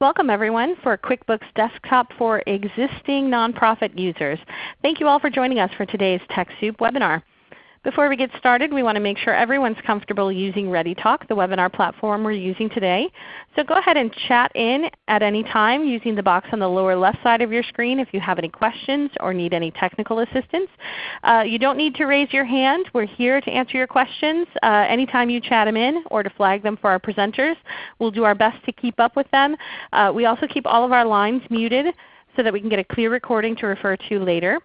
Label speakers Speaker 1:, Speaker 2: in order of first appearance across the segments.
Speaker 1: Welcome everyone for QuickBooks Desktop for existing nonprofit users. Thank you all for joining us for today's TechSoup webinar. Before we get started, we want to make sure everyone's comfortable using ReadyTalk, the webinar platform we're using today. So go ahead and chat in at any time using the box on the lower left side of your screen if you have any questions or need any technical assistance. Uh, you don't need to raise your hand. We're here to answer your questions uh, anytime you chat them in or to flag them for our presenters. We'll do our best to keep up with them. Uh, we also keep all of our lines muted so that we can get a clear recording to refer to later.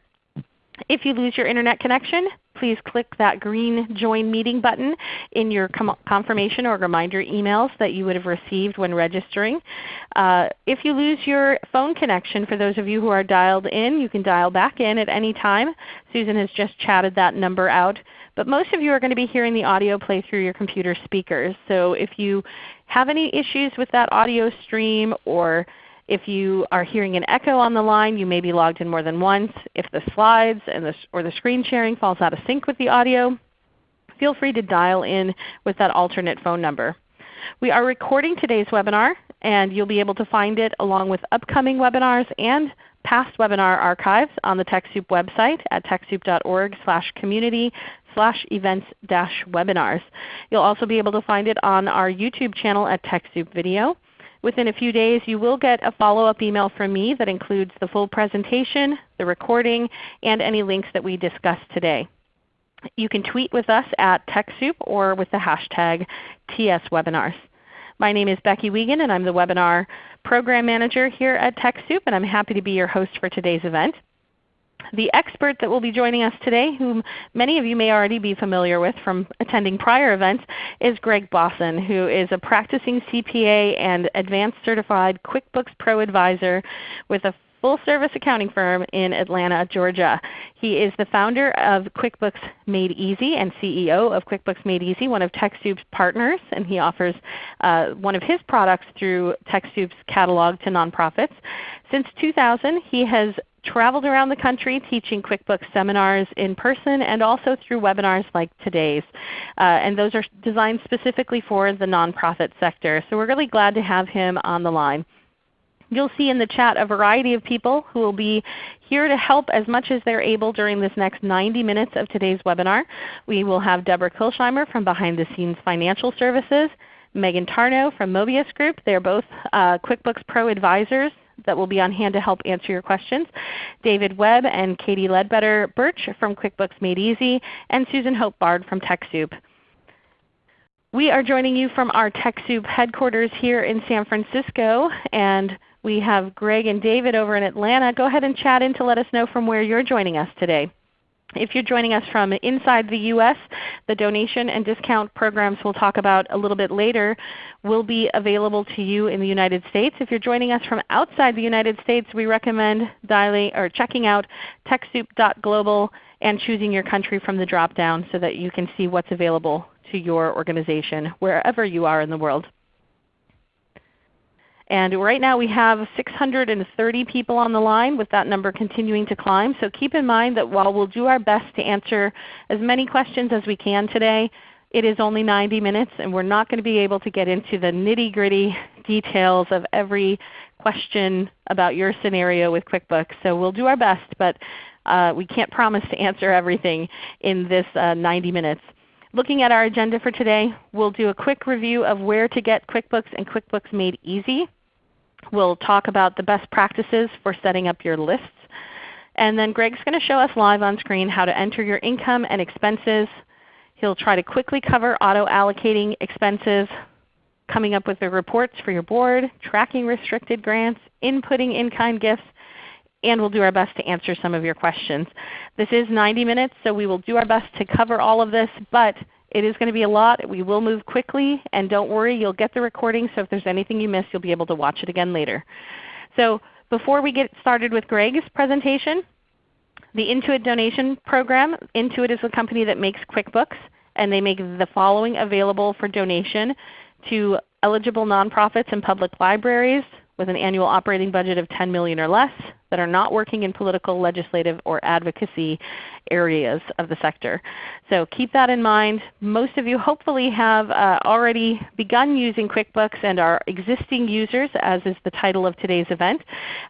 Speaker 1: If you lose your Internet connection, please click that green Join Meeting button in your confirmation or reminder emails that you would have received when registering. Uh, if you lose your phone connection, for those of you who are dialed in, you can dial back in at any time. Susan has just chatted that number out. But most of you are going to be hearing the audio play through your computer speakers. So if you have any issues with that audio stream or if you are hearing an echo on the line, you may be logged in more than once. If the slides and the, or the screen sharing falls out of sync with the audio, feel free to dial in with that alternate phone number. We are recording today's webinar, and you'll be able to find it along with upcoming webinars and past webinar archives on the TechSoup website at techsoup.org slash community slash events dash webinars. You'll also be able to find it on our YouTube channel at TechSoup Video. Within a few days you will get a follow-up email from me that includes the full presentation, the recording, and any links that we discussed today. You can tweet with us at TechSoup or with the hashtag TSWebinars. My name is Becky Wiegand and I'm the Webinar Program Manager here at TechSoup and I'm happy to be your host for today's event. The expert that will be joining us today, whom many of you may already be familiar with from attending prior events, is Greg Bosson, who is a practicing CPA and Advanced Certified QuickBooks Pro Advisor with a full service accounting firm in Atlanta, Georgia. He is the founder of QuickBooks Made Easy and CEO of QuickBooks Made Easy, one of TechSoup's partners, and he offers uh, one of his products through TechSoup's catalog to nonprofits. Since 2000, he has traveled around the country teaching QuickBooks seminars in person and also through webinars like today's. Uh, and those are designed specifically for the nonprofit sector. So we're really glad to have him on the line. You'll see in the chat a variety of people who will be here to help as much as they're able during this next 90 minutes of today's webinar. We will have Deborah Kilsheimer from Behind the Scenes Financial Services, Megan Tarnow from Mobius Group. They're both uh, QuickBooks Pro advisors that will be on hand to help answer your questions. David Webb and Katie Ledbetter Birch from QuickBooks Made Easy, and Susan Hope Bard from TechSoup. We are joining you from our TechSoup headquarters here in San Francisco, and we have Greg and David over in Atlanta. Go ahead and chat in to let us know from where you're joining us today. If you're joining us from inside the U.S., the donation and discount programs we'll talk about a little bit later will be available to you in the United States. If you're joining us from outside the United States, we recommend dialing or checking out TechSoup.global and choosing your country from the drop down so that you can see what's available to your organization wherever you are in the world. And right now we have 630 people on the line with that number continuing to climb. So keep in mind that while we'll do our best to answer as many questions as we can today, it is only 90 minutes and we're not going to be able to get into the nitty gritty details of every question about your scenario with QuickBooks. So we'll do our best, but uh, we can't promise to answer everything in this uh, 90 minutes. Looking at our agenda for today, we'll do a quick review of where to get QuickBooks and QuickBooks Made Easy. We'll talk about the best practices for setting up your lists. And then Greg's going to show us live on screen how to enter your income and expenses. He'll try to quickly cover auto allocating expenses, coming up with the reports for your board, tracking restricted grants, inputting in-kind gifts, and we'll do our best to answer some of your questions. This is 90 minutes, so we will do our best to cover all of this, but it is going to be a lot. We will move quickly, and don't worry, you'll get the recording, so if there's anything you miss, you'll be able to watch it again later. So before we get started with Greg's presentation, the Intuit donation program, Intuit is a company that makes QuickBooks, and they make the following available for donation to eligible nonprofits and public libraries with an annual operating budget of 10 million or less, that are not working in political, legislative, or advocacy areas of the sector. So keep that in mind. Most of you hopefully have uh, already begun using QuickBooks and are existing users as is the title of today's event.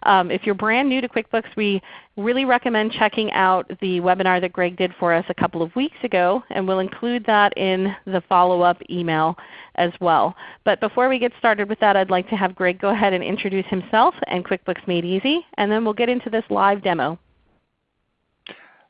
Speaker 1: Um, if you're brand new to QuickBooks, we really recommend checking out the webinar that Greg did for us a couple of weeks ago, and we'll include that in the follow-up email as well. But before we get started with that, I'd like to have Greg go ahead and introduce himself and QuickBooks Made Easy, and then we'll get into this live demo.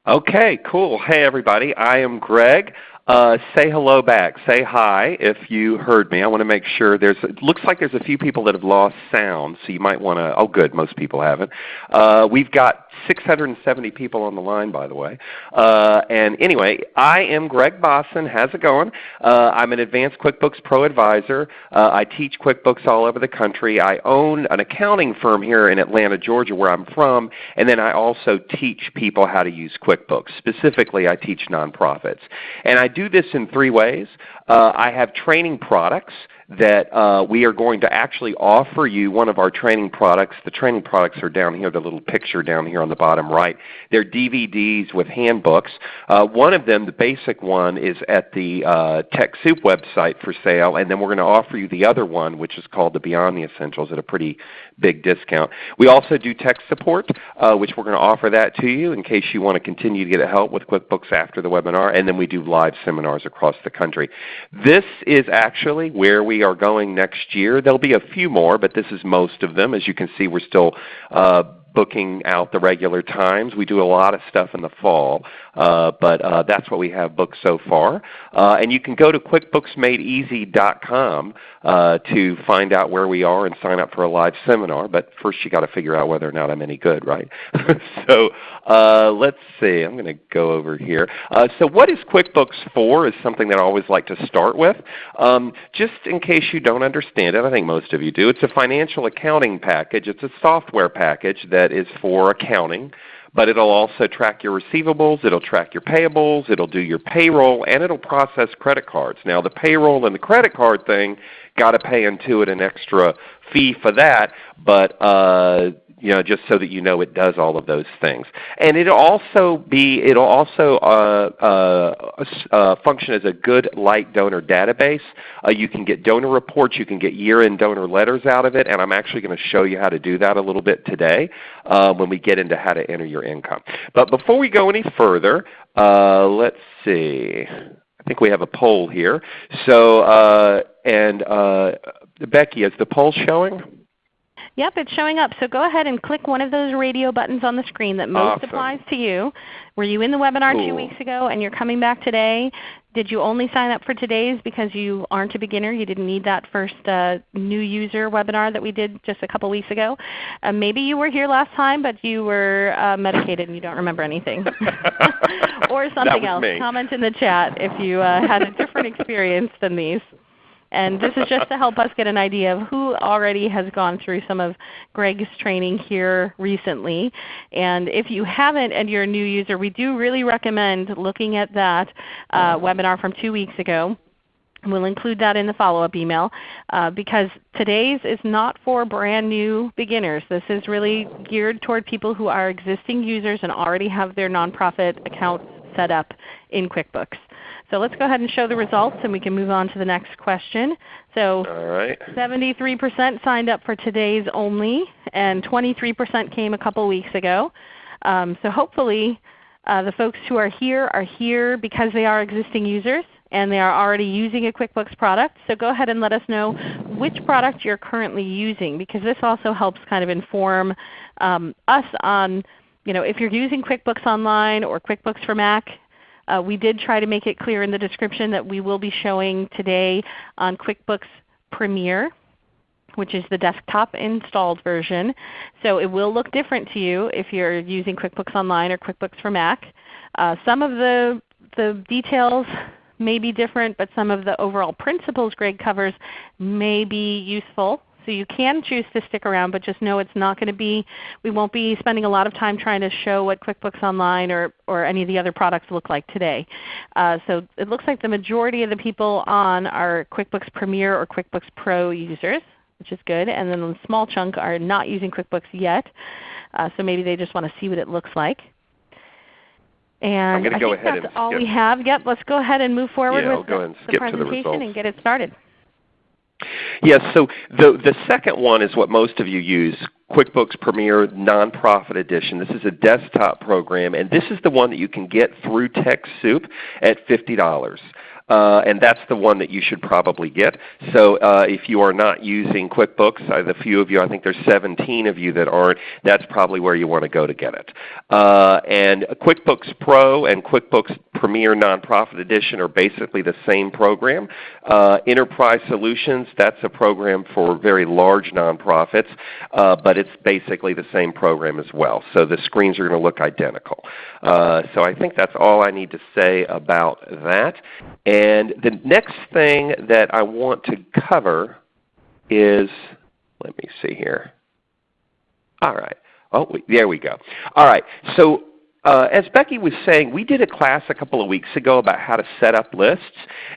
Speaker 2: Okay, cool. Hey everybody, I am Greg. Uh, say hello back. Say hi if you heard me. I want to make sure there's. It looks like there's a few people that have lost sound, so you might want to. Oh, good. Most people haven't. Uh, we've got 670 people on the line, by the way. Uh, and anyway, I am Greg Bosson. How's it going? Uh, I'm an advanced QuickBooks Pro advisor. Uh, I teach QuickBooks all over the country. I own an accounting firm here in Atlanta, Georgia, where I'm from. And then I also teach people how to use QuickBooks. Specifically, I teach nonprofits. And I do this in three ways. Uh, I have training products that uh, we are going to actually offer you one of our training products. The training products are down here, the little picture down here on the bottom right. They're DVDs with handbooks. Uh, one of them, the basic one, is at the uh, TechSoup website for sale, and then we're going to offer you the other one, which is called the Beyond the Essentials at a pretty big discount. We also do tech support, uh, which we're going to offer that to you in case you want to continue to get help with QuickBooks after the webinar, and then we do live seminars across the country. This is actually where we are going next year. There will be a few more, but this is most of them. As you can see, we're still uh, booking out the regular times. We do a lot of stuff in the fall, but uh, that's what we have booked so far. Uh, and you can go to QuickBooksMadeEasy.com uh, to find out where we are and sign up for a live seminar. But first you got to figure out whether or not I'm any good, right? so uh, let's see. I'm going to go over here. Uh, so what is QuickBooks for is something that I always like to start with. Um, just in case you don't understand it, I think most of you do. It's a financial accounting package. It's a software package that is for accounting but it'll also track your receivables, it'll track your payables, it'll do your payroll, and it'll process credit cards. Now the payroll and the credit card thing, got to pay into it an extra fee for that, but uh, you know, just so that you know it does all of those things. And it'll also be, it'll also uh, uh, uh, function as a good light donor database. Uh, you can get donor reports, you can get year-end donor letters out of it, and I'm actually going to show you how to do that a little bit today uh, when we get into how to enter your income. But before we go any further, uh, let's see. I think we have a poll here. So, and Becky, is the poll showing?
Speaker 1: Yep, it's showing up. So go ahead and click one of those radio buttons on the screen that most
Speaker 2: awesome.
Speaker 1: applies to you. Were you in the webinar
Speaker 2: cool.
Speaker 1: two weeks ago and you're coming back today? Did you only sign up for today's because you aren't a beginner? You didn't need that first uh, new user webinar that we did just a couple weeks ago. Uh, maybe you were here last time but you were uh, medicated and you don't remember anything. or something else.
Speaker 2: Me.
Speaker 1: Comment in the chat if you uh, had a different experience than these. And this is just to help us get an idea of who already has gone through some of Greg's training here recently. And if you haven't and you're a new user, we do really recommend looking at that uh, webinar from two weeks ago. We'll include that in the follow-up email uh, because today's is not for brand new beginners. This is really geared toward people who are existing users and already have their nonprofit accounts set up in QuickBooks. So let's go ahead and show the results and we can move on to the next question. So 73% signed up for today's only and 23% came a couple weeks ago. Um, so hopefully uh, the folks who are here are here because they are existing users and they are already using a QuickBooks product. So go ahead and let us know which product you're currently using because this also helps kind of inform um, us on you know, if you're using QuickBooks Online or QuickBooks for Mac, uh, we did try to make it clear in the description that we will be showing today on QuickBooks Premier which is the desktop installed version. So it will look different to you if you're using QuickBooks Online or QuickBooks for Mac. Uh, some of the, the details may be different, but some of the overall principles Greg covers may be useful. So you can choose to stick around, but just know it's not going to be, we won't be spending a lot of time trying to show what QuickBooks Online or, or any of the other products look like today. Uh, so it looks like the majority of the people on are QuickBooks Premier or QuickBooks Pro users, which is good. And then a small chunk are not using QuickBooks yet. Uh, so maybe they just want to see what it looks like. And
Speaker 2: I'm
Speaker 1: I
Speaker 2: go
Speaker 1: think
Speaker 2: ahead
Speaker 1: that's all
Speaker 2: skip.
Speaker 1: we have. Yep, let's go ahead and move forward
Speaker 2: Yeah,
Speaker 1: with the,
Speaker 2: ahead and
Speaker 1: the
Speaker 2: skip to the
Speaker 1: presentation and get it started.
Speaker 2: Yes, so the, the second one is what most of you use, QuickBooks Premier Nonprofit Edition. This is a desktop program, and this is the one that you can get through TechSoup at $50. Uh, and that's the one that you should probably get. So uh, if you are not using QuickBooks, uh, the few of you, I think there's 17 of you that aren't, that's probably where you want to go to get it. Uh, and QuickBooks Pro and QuickBooks Premier Nonprofit Edition are basically the same program. Uh, Enterprise Solutions, that's a program for very large nonprofits, but it's basically the same program as well. So the screens are going to look identical. So I think that's all I need to say about that. The next thing that I want to cover is, let me see here. All right. Oh, there we go. All right. So uh, as Becky was saying, we did a class a couple of weeks ago about how to set up lists,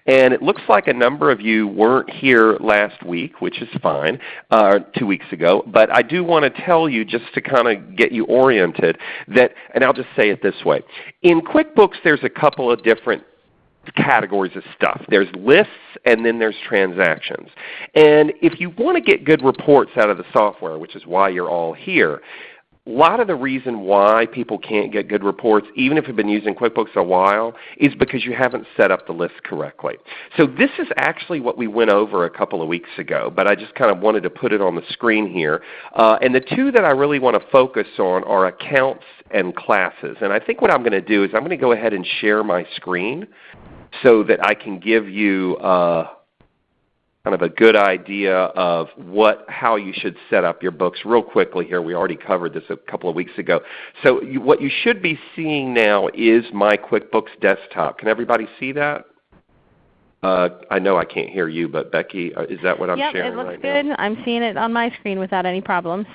Speaker 2: and it looks like a number of you weren't here last week, which is fine, uh, two weeks ago. But I do want to tell you, just to kind of get you oriented, that, and I'll just say it this way. In QuickBooks there's a couple of different categories of stuff. There's lists and then there's transactions. And if you want to get good reports out of the software, which is why you're all here, a lot of the reason why people can't get good reports, even if you've been using QuickBooks a while, is because you haven't set up the list correctly. So this is actually what we went over a couple of weeks ago, but I just kind of wanted to put it on the screen here. Uh, and the two that I really want to focus on are accounts and classes. And I think what I'm going to do is I'm going to go ahead and share my screen so that I can give you uh, kind of a good idea of what, how you should set up your books real quickly here. We already covered this a couple of weeks ago. So you, what you should be seeing now is my QuickBooks desktop. Can everybody see that? Uh, I know I can't hear you, but Becky, uh, is that what I'm
Speaker 1: yep,
Speaker 2: sharing
Speaker 1: it looks
Speaker 2: right
Speaker 1: good.
Speaker 2: now?
Speaker 1: I'm seeing it on my screen without any problems.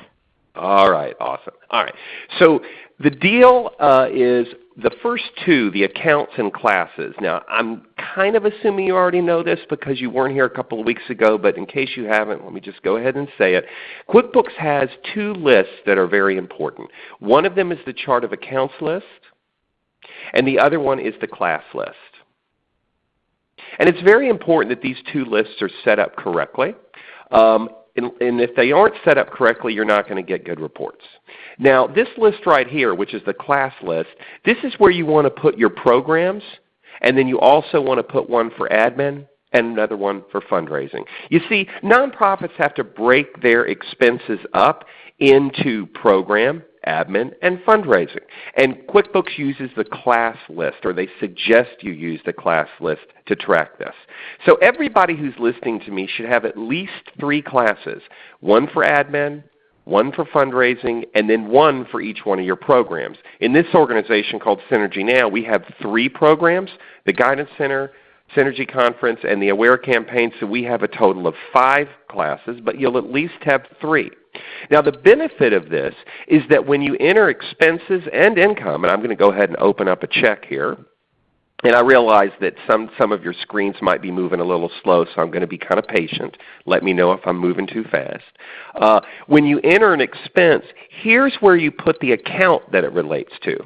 Speaker 2: All right, awesome. All right. So the deal uh, is the first two, the accounts and classes. Now I'm kind of assuming you already know this because you weren't here a couple of weeks ago, but in case you haven't, let me just go ahead and say it. QuickBooks has two lists that are very important. One of them is the chart of accounts list, and the other one is the class list. And it's very important that these two lists are set up correctly. Um, and, and, if they aren't set up correctly, you're not going to get good reports. Now this list right here, which is the class list, this is where you want to put your programs, and then you also want to put one for admin and another one for fundraising. You see, nonprofits have to break their expenses up into program, admin, and fundraising. And QuickBooks uses the class list, or they suggest you use the class list to track this. So everybody who's listening to me should have at least three classes, one for admin, one for fundraising, and then one for each one of your programs. In this organization called Synergy Now, we have three programs, the Guidance Center, Synergy Conference, and the Aware Campaign, so we have a total of five classes, but you'll at least have three. Now the benefit of this is that when you enter expenses and income, and I'm going to go ahead and open up a check here, and I realize that some, some of your screens might be moving a little slow, so I'm going to be kind of patient. Let me know if I'm moving too fast. Uh, when you enter an expense, here's where you put the account that it relates to.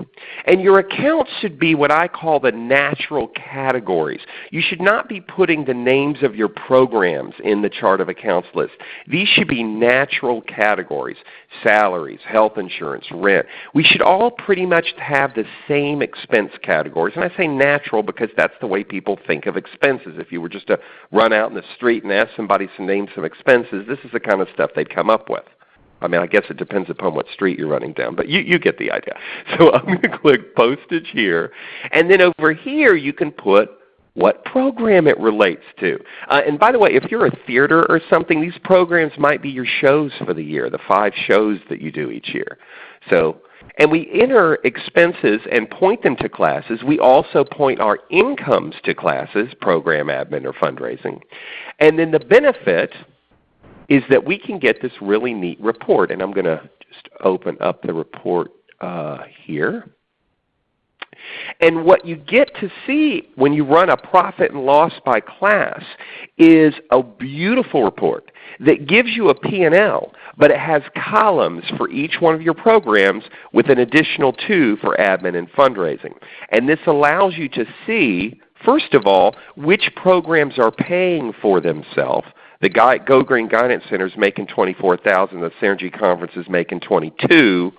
Speaker 2: And your accounts should be what I call the natural categories. You should not be putting the names of your programs in the chart of accounts list. These should be natural categories, salaries, health insurance, rent. We should all pretty much have the same expense categories. And I say natural natural because that's the way people think of expenses. If you were just to run out in the street and ask somebody to name some expenses, this is the kind of stuff they'd come up with. I mean, I guess it depends upon what street you're running down, but you, you get the idea. So I'm going to click Postage here. And then over here you can put what program it relates to. Uh, and by the way, if you're a theater or something, these programs might be your shows for the year, the five shows that you do each year. So and we enter expenses and point them to classes. We also point our incomes to classes, program admin or fundraising. And then the benefit is that we can get this really neat report. And I'm going to just open up the report uh, here. And what you get to see when you run a profit and loss by class is a beautiful report that gives you a P&L, but it has columns for each one of your programs with an additional two for admin and fundraising. And this allows you to see, first of all, which programs are paying for themselves. The Go Green Guidance Center is making 24000 the Synergy Conference is making 22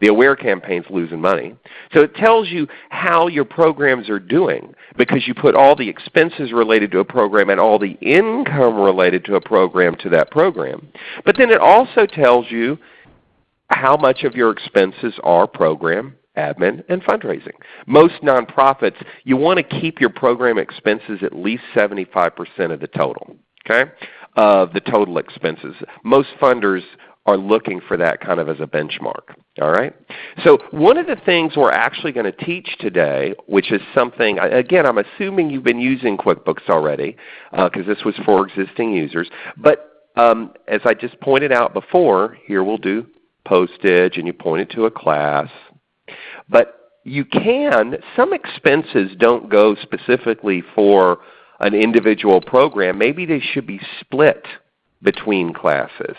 Speaker 2: the AWARE campaign's losing money. So it tells you how your programs are doing because you put all the expenses related to a program and all the income related to a program to that program. But then it also tells you how much of your expenses are program, admin, and fundraising. Most nonprofits, you want to keep your program expenses at least 75% of the total, okay, of the total expenses. Most funders are looking for that kind of as a benchmark. All right? So one of the things we're actually going to teach today, which is something, again, I'm assuming you've been using QuickBooks already because uh, this was for existing users. But um, as I just pointed out before, here we'll do postage and you point it to a class. But you can, some expenses don't go specifically for an individual program. Maybe they should be split between classes.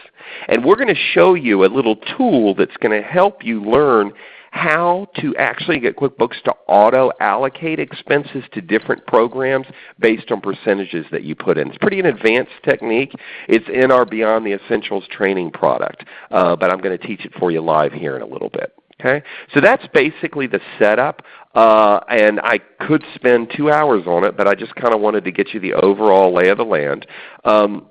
Speaker 2: And we're going to show you a little tool that's going to help you learn how to actually get QuickBooks to auto-allocate expenses to different programs based on percentages that you put in. It's pretty an advanced technique. It's in our Beyond the Essentials training product, uh, but I'm going to teach it for you live here in a little bit. Okay? So that's basically the setup. Uh, and I could spend two hours on it, but I just kind of wanted to get you the overall lay of the land. Um,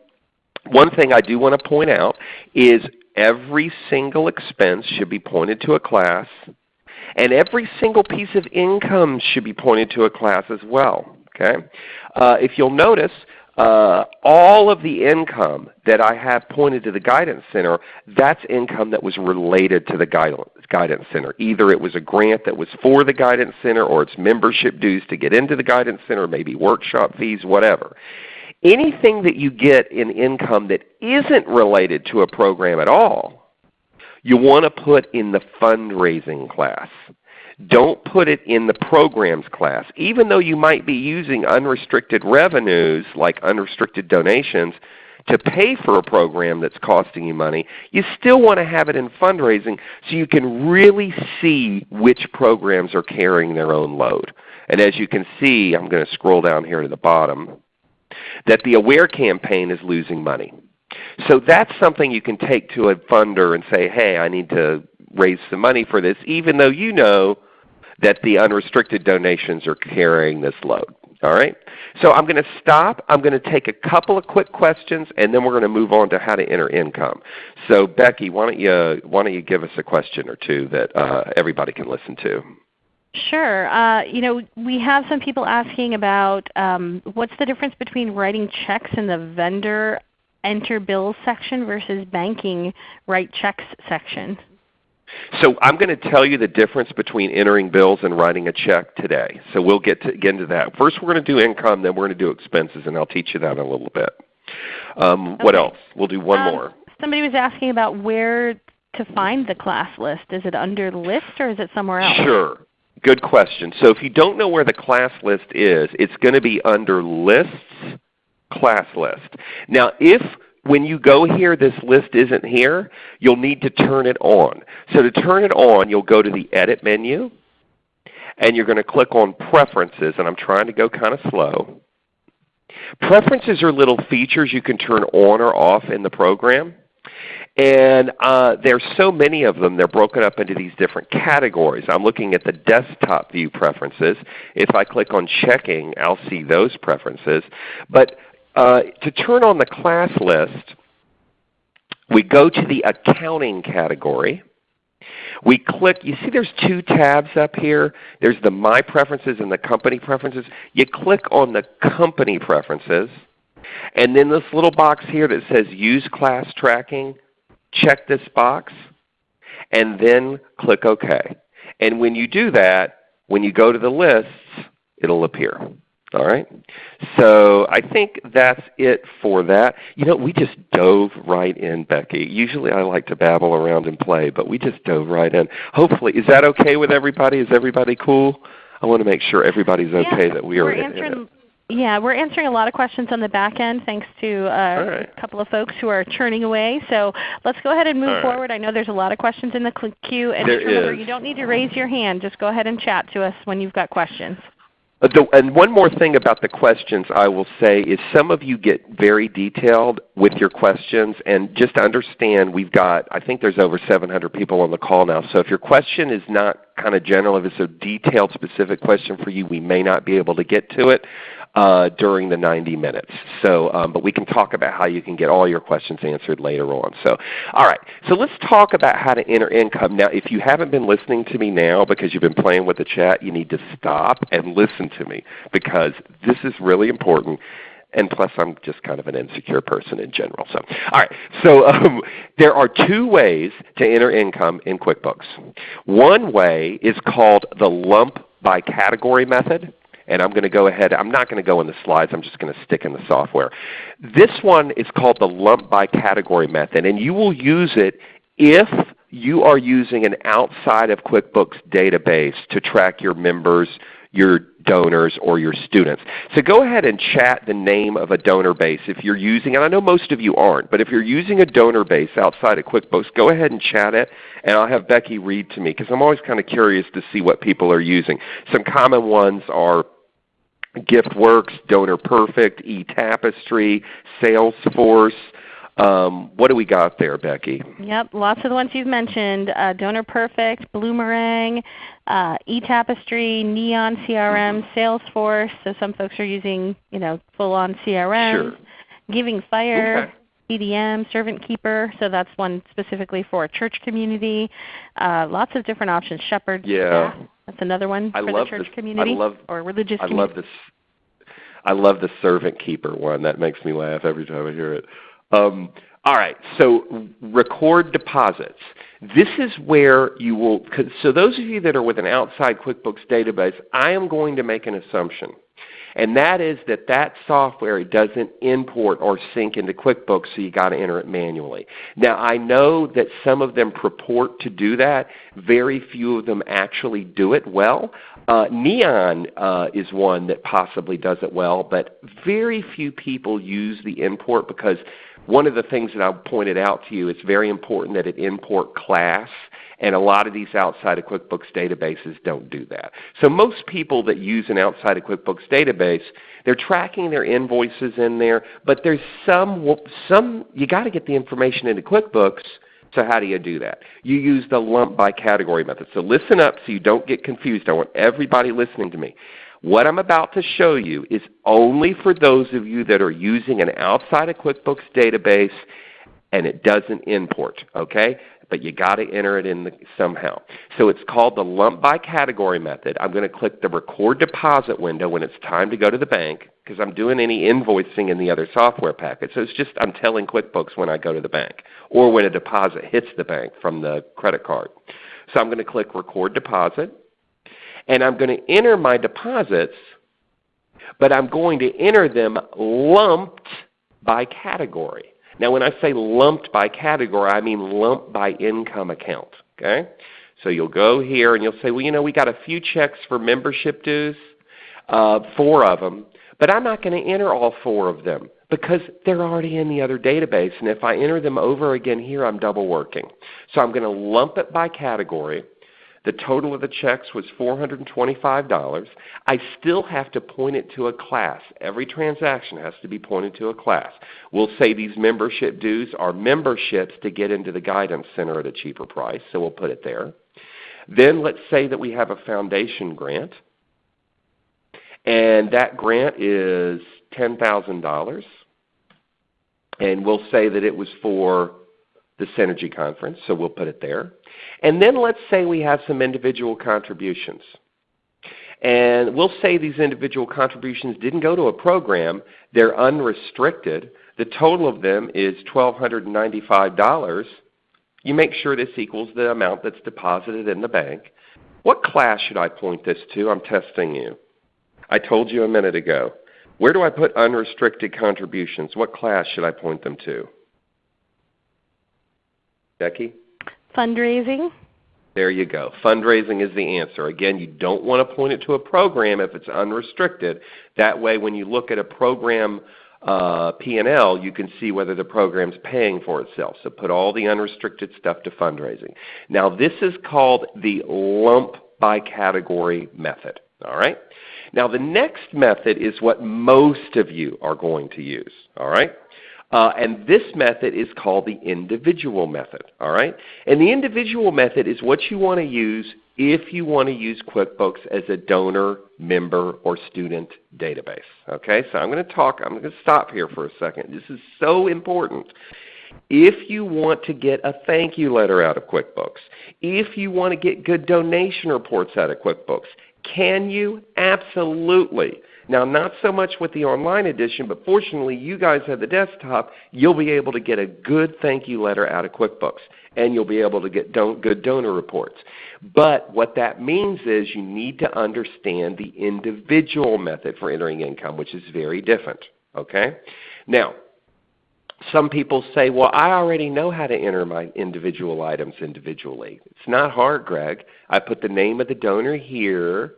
Speaker 2: one thing I do want to point out is every single expense should be pointed to a class, and every single piece of income should be pointed to a class as well. Okay? Uh, if you'll notice, uh, all of the income that I have pointed to the Guidance Center, that's income that was related to the Guidance Center. Either it was a grant that was for the Guidance Center or it's membership dues to get into the Guidance Center, maybe workshop fees, whatever. Anything that you get in income that isn't related to a program at all, you want to put in the fundraising class. Don't put it in the programs class. Even though you might be using unrestricted revenues like unrestricted donations to pay for a program that's costing you money, you still want to have it in fundraising so you can really see which programs are carrying their own load. And as you can see, I'm going to scroll down here to the bottom that the AWARE campaign is losing money. So that's something you can take to a funder and say, hey, I need to raise some money for this, even though you know that the unrestricted donations are carrying this load. All right? So I'm going to stop. I'm going to take a couple of quick questions, and then we're going to move on to how to enter income. So Becky, why don't you, why don't you give us a question or two that uh, everybody can listen to?
Speaker 1: Sure. Uh, you know, we have some people asking about um, what's the difference between writing checks in the vendor enter bills section versus banking write checks section.
Speaker 2: So I'm going to tell you the difference between entering bills and writing a check today. So we'll get, to, get into that. First we're going to do income, then we're going to do expenses, and I'll teach you that in a little bit. Um, okay. What else? We'll do one um, more.
Speaker 1: Somebody was asking about where to find the class list. Is it under list or is it somewhere else?
Speaker 2: Sure. Good question. So if you don't know where the class list is, it's going to be under Lists, Class List. Now if when you go here this list isn't here, you'll need to turn it on. So to turn it on, you'll go to the Edit menu, and you're going to click on Preferences, and I'm trying to go kind of slow. Preferences are little features you can turn on or off in the program. And uh, there's so many of them, they're broken up into these different categories. I'm looking at the desktop view preferences. If I click on checking, I'll see those preferences. But uh, to turn on the class list, we go to the accounting category. We click, you see there's two tabs up here. There's the My Preferences and the Company Preferences. You click on the Company Preferences. And then this little box here that says Use Class Tracking, check this box, and then click OK. And when you do that, when you go to the lists, it will appear. All right? So I think that's it for that. You know, we just dove right in, Becky. Usually I like to babble around and play, but we just dove right in. Hopefully, is that okay with everybody? Is everybody cool? I want to make sure everybody's okay
Speaker 1: yeah,
Speaker 2: that we are
Speaker 1: we're answering, Yeah, we're answering a lot of questions on the back end thanks to uh, right. a couple of folks who are churning away. So let's go ahead and move
Speaker 2: All
Speaker 1: forward. I know there's a lot of questions in the queue. And
Speaker 2: there
Speaker 1: just remember,
Speaker 2: is.
Speaker 1: you don't need to raise your hand. Just go ahead and chat to us when you've got questions.
Speaker 2: Uh, and one more thing about the questions I will say is some of you get very detailed with your questions. And just to understand, we've got, I think there's over 700 people on the call now. So if your question is not kind of general, if it's a detailed specific question for you, we may not be able to get to it during the 90 minutes. So, um, but we can talk about how you can get all your questions answered later on. So, all right. So let's talk about how to enter income. Now, if you haven't been listening to me now because you've been playing with the chat, you need to stop and listen to me because this is really important and plus I'm just kind of an insecure person in general. So, all right. So um, there are two ways to enter income in QuickBooks. One way is called the lump by category method. And I'm going to go ahead. I'm not going to go in the slides. I'm just going to stick in the software. This one is called the lump by category method, and you will use it if you are using an outside of QuickBooks database to track your members, your donors, or your students. So go ahead and chat the name of a donor base if you're using, and I know most of you aren't, but if you're using a donor base outside of QuickBooks, go ahead and chat it, and I'll have Becky read to me because I'm always kind of curious to see what people are using. Some common ones are GiftWorks, Donor Perfect, eTapestry, Salesforce. Um, what do we got there, Becky?
Speaker 1: Yep, lots of the ones you've mentioned. Uh, Donor Perfect, Bloomerang, uh, eTapestry, Neon CRM, mm-hmm. Salesforce. So some folks are using you know full-on CRM.
Speaker 2: Sure.
Speaker 1: Giving Fire.
Speaker 2: Okay.
Speaker 1: BDM, Servant Keeper, so that's one specifically for a church community. Uh, lots of different options. Shepherd.
Speaker 2: Yeah.
Speaker 1: That's another one
Speaker 2: I
Speaker 1: for
Speaker 2: love
Speaker 1: the church
Speaker 2: this,
Speaker 1: community
Speaker 2: I love,
Speaker 1: or religious
Speaker 2: I
Speaker 1: community.
Speaker 2: love this. I love the Servant Keeper one. That makes me laugh every time I hear it. Um, all right, so record deposits. This is where you will, so those of you that are with an outside QuickBooks database, I am going to make an assumption and that is that that software doesn't import or sync into QuickBooks, so you got to enter it manually. Now I know that some of them purport to do that. Very few of them actually do it well. Uh, Neon uh, is one that possibly does it well, but very few people use the import because one of the things that I pointed out to you, it's very important that it import class and a lot of these outside of QuickBooks databases don't do that. So most people that use an outside of QuickBooks database, they're tracking their invoices in there, but there's some, some you got to get the information into QuickBooks, so how do you do that? You use the lump by category method. So listen up so you don't get confused. I want everybody listening to me. What I'm about to show you is only for those of you that are using an outside of QuickBooks database and it doesn't import. Okay? But you got to enter it in the, somehow. So it's called the lump by category method. I'm going to click the record deposit window when it's time to go to the bank because I'm doing any invoicing in the other software packet. So it's just I'm telling QuickBooks when I go to the bank or when a deposit hits the bank from the credit card. So I'm going to click record deposit and I'm going to enter my deposits, but I'm going to enter them lumped by category. Now when I say lumped by category, I mean lumped by income account. Okay? So you'll go here and you'll say, well, you know, we got a few checks for membership dues, uh, four of them, but I'm not going to enter all four of them because they're already in the other database. And if I enter them over again here, I'm double working. So I'm going to lump it by category. The total of the checks was $425. I still have to point it to a class. Every transaction has to be pointed to a class. We'll say these membership dues are memberships to get into the Guidance Center at a cheaper price, so we'll put it there. Then let's say that we have a foundation grant, and that grant is $10,000. And we'll say that it was for the Synergy Conference, so we'll put it there. And then let's say we have some individual contributions. And we'll say these individual contributions didn't go to a program. They're unrestricted. The total of them is $1,295. You make sure this equals the amount that's deposited in the bank. What class should I point this to? I'm testing you. I told you a minute ago. Where do I put unrestricted contributions? What class should I point them to? Becky?
Speaker 1: Fundraising.
Speaker 2: There you go. Fundraising is the answer. Again, you don't want to point it to a program if it's unrestricted. That way when you look at a program uh, P&L, you can see whether the program's paying for itself. So put all the unrestricted stuff to fundraising. Now this is called the lump by category method. All right? Now the next method is what most of you are going to use. All right? Uh, and this method is called the individual method. All right? And the individual method is what you want to use if you want to use QuickBooks as a donor, member, or student database. Okay? So I'm going to talk, I'm going to stop here for a second. This is so important. If you want to get a thank you letter out of QuickBooks, if you want to get good donation reports out of QuickBooks, can you? Absolutely. Now not so much with the online edition, but fortunately you guys have the desktop. You'll be able to get a good thank you letter out of QuickBooks and you'll be able to get don good donor reports. But what that means is you need to understand the individual method for entering income, which is very different. Okay? Now, some people say, well, I already know how to enter my individual items individually. It's not hard, Greg. I put the name of the donor here.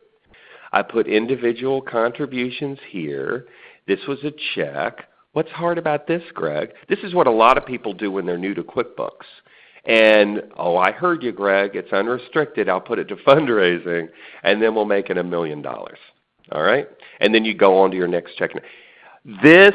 Speaker 2: I put individual contributions here. This was a check. What's hard about this, Greg? This is what a lot of people do when they're new to QuickBooks. And, oh, I heard you, Greg. It's unrestricted. I'll put it to fundraising, and then we'll make it a million dollars. All right? And then you go on to your next check. This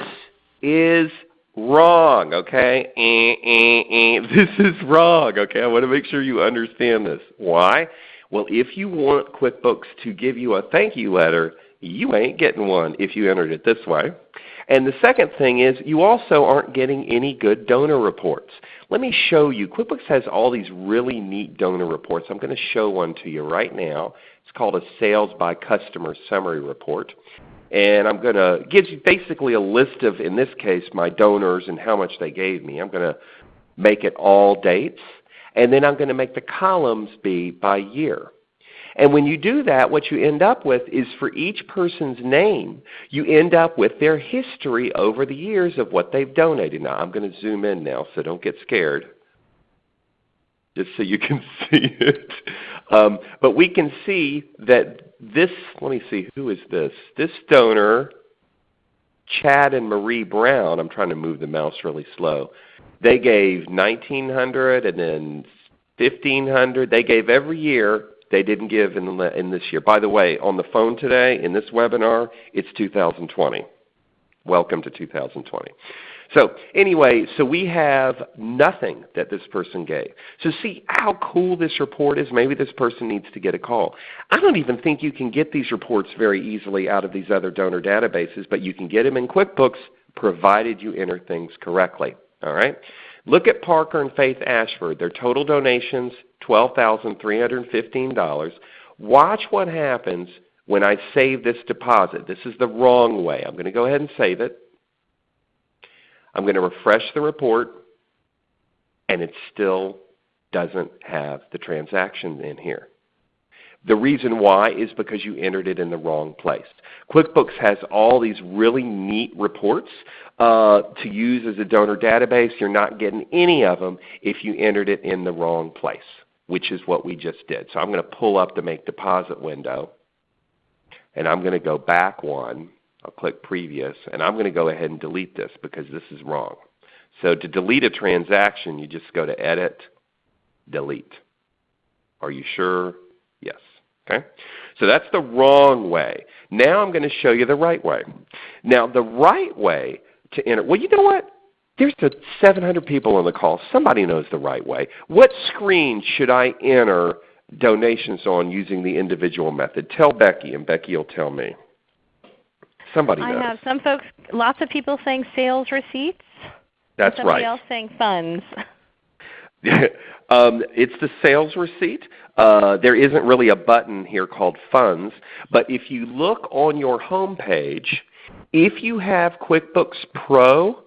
Speaker 2: is wrong, okay? Eh, eh, eh. This is wrong, okay? I want to make sure you understand this. Why? Well, if you want QuickBooks to give you a thank you letter, you ain't getting one if you entered it this way. And the second thing is you also aren't getting any good donor reports. Let me show you. QuickBooks has all these really neat donor reports. I'm going to show one to you right now. It's called a Sales by Customer Summary Report. And I'm going to give you basically a list of, in this case, my donors and how much they gave me. I'm going to make it all dates. And then I'm going to make the columns be by year. And when you do that, what you end up with is for each person's name, you end up with their history over the years of what they've donated. Now I'm going to zoom in now, so don't get scared, just so you can see it. Um, but we can see that this, let me see, who is this? This donor, Chad and Marie Brown, I'm trying to move the mouse really slow. They gave 1900 and then 1500 They gave every year. They didn't give in, the, in this year. By the way, on the phone today, in this webinar, it's 2020. Welcome to 2020. So anyway, so we have nothing that this person gave. So see how cool this report is? Maybe this person needs to get a call. I don't even think you can get these reports very easily out of these other donor databases, but you can get them in QuickBooks provided you enter things correctly. All right? Look at Parker and Faith Ashford. Their total donations, $12,315. Watch what happens when I save this deposit. This is the wrong way. I'm going to go ahead and save it. I'm going to refresh the report, and it still doesn't have the transaction in here. The reason why is because you entered it in the wrong place. QuickBooks has all these really neat reports uh, to use as a donor database. You're not getting any of them if you entered it in the wrong place, which is what we just did. So I'm going to pull up the Make Deposit window, and I'm going to go back one. I'll click Previous, and I'm going to go ahead and delete this because this is wrong. So to delete a transaction, you just go to Edit, Delete. Are you sure? Okay? So that's the wrong way. Now I'm going to show you the right way. Now the right way to enter, well you know what? There's 700 people on the call. Somebody knows the right way. What screen should I enter donations on using the individual method? Tell Becky and Becky will tell me. Somebody knows.
Speaker 1: I have some folks, lots of people saying sales receipts.
Speaker 2: That's
Speaker 1: somebody
Speaker 2: right.
Speaker 1: Somebody else saying funds.
Speaker 2: um, it's the sales receipt. Uh, there isn't really a button here called Funds, but if you look on your home page, if you have QuickBooks Pro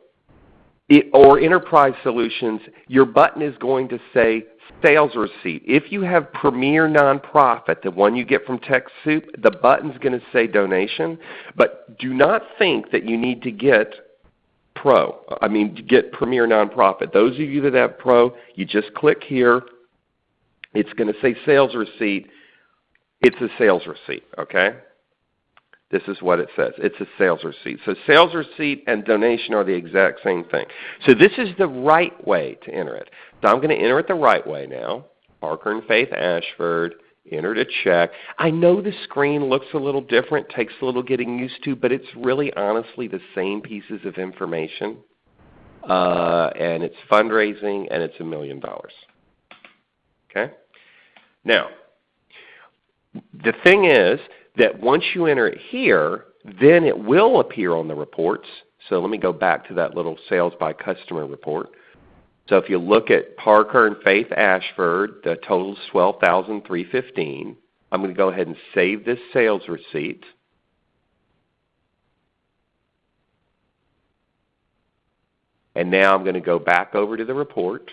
Speaker 2: it, or Enterprise Solutions, your button is going to say Sales Receipt. If you have Premier Nonprofit, the one you get from TechSoup, the button is going to say Donation. But do not think that you need to get Pro. I mean, get Premier Nonprofit. Those of you that have Pro, you just click here It's going to say sales receipt. It's a sales receipt, okay? This is what it says. It's a sales receipt. So sales receipt and donation are the exact same thing. So this is the right way to enter it. So I'm going to enter it the right way now. Parker and Faith Ashford, entered a check. I know the screen looks a little different, takes a little getting used to, but it's really honestly the same pieces of information. Uh, and it's fundraising and it's a million dollars. Okay? Now, the thing is that once you enter it here, then it will appear on the reports. So let me go back to that little sales by customer report. So if you look at Parker and Faith Ashford, the total is 12315 I'm going to go ahead and save this sales receipt. And now I'm going to go back over to the report.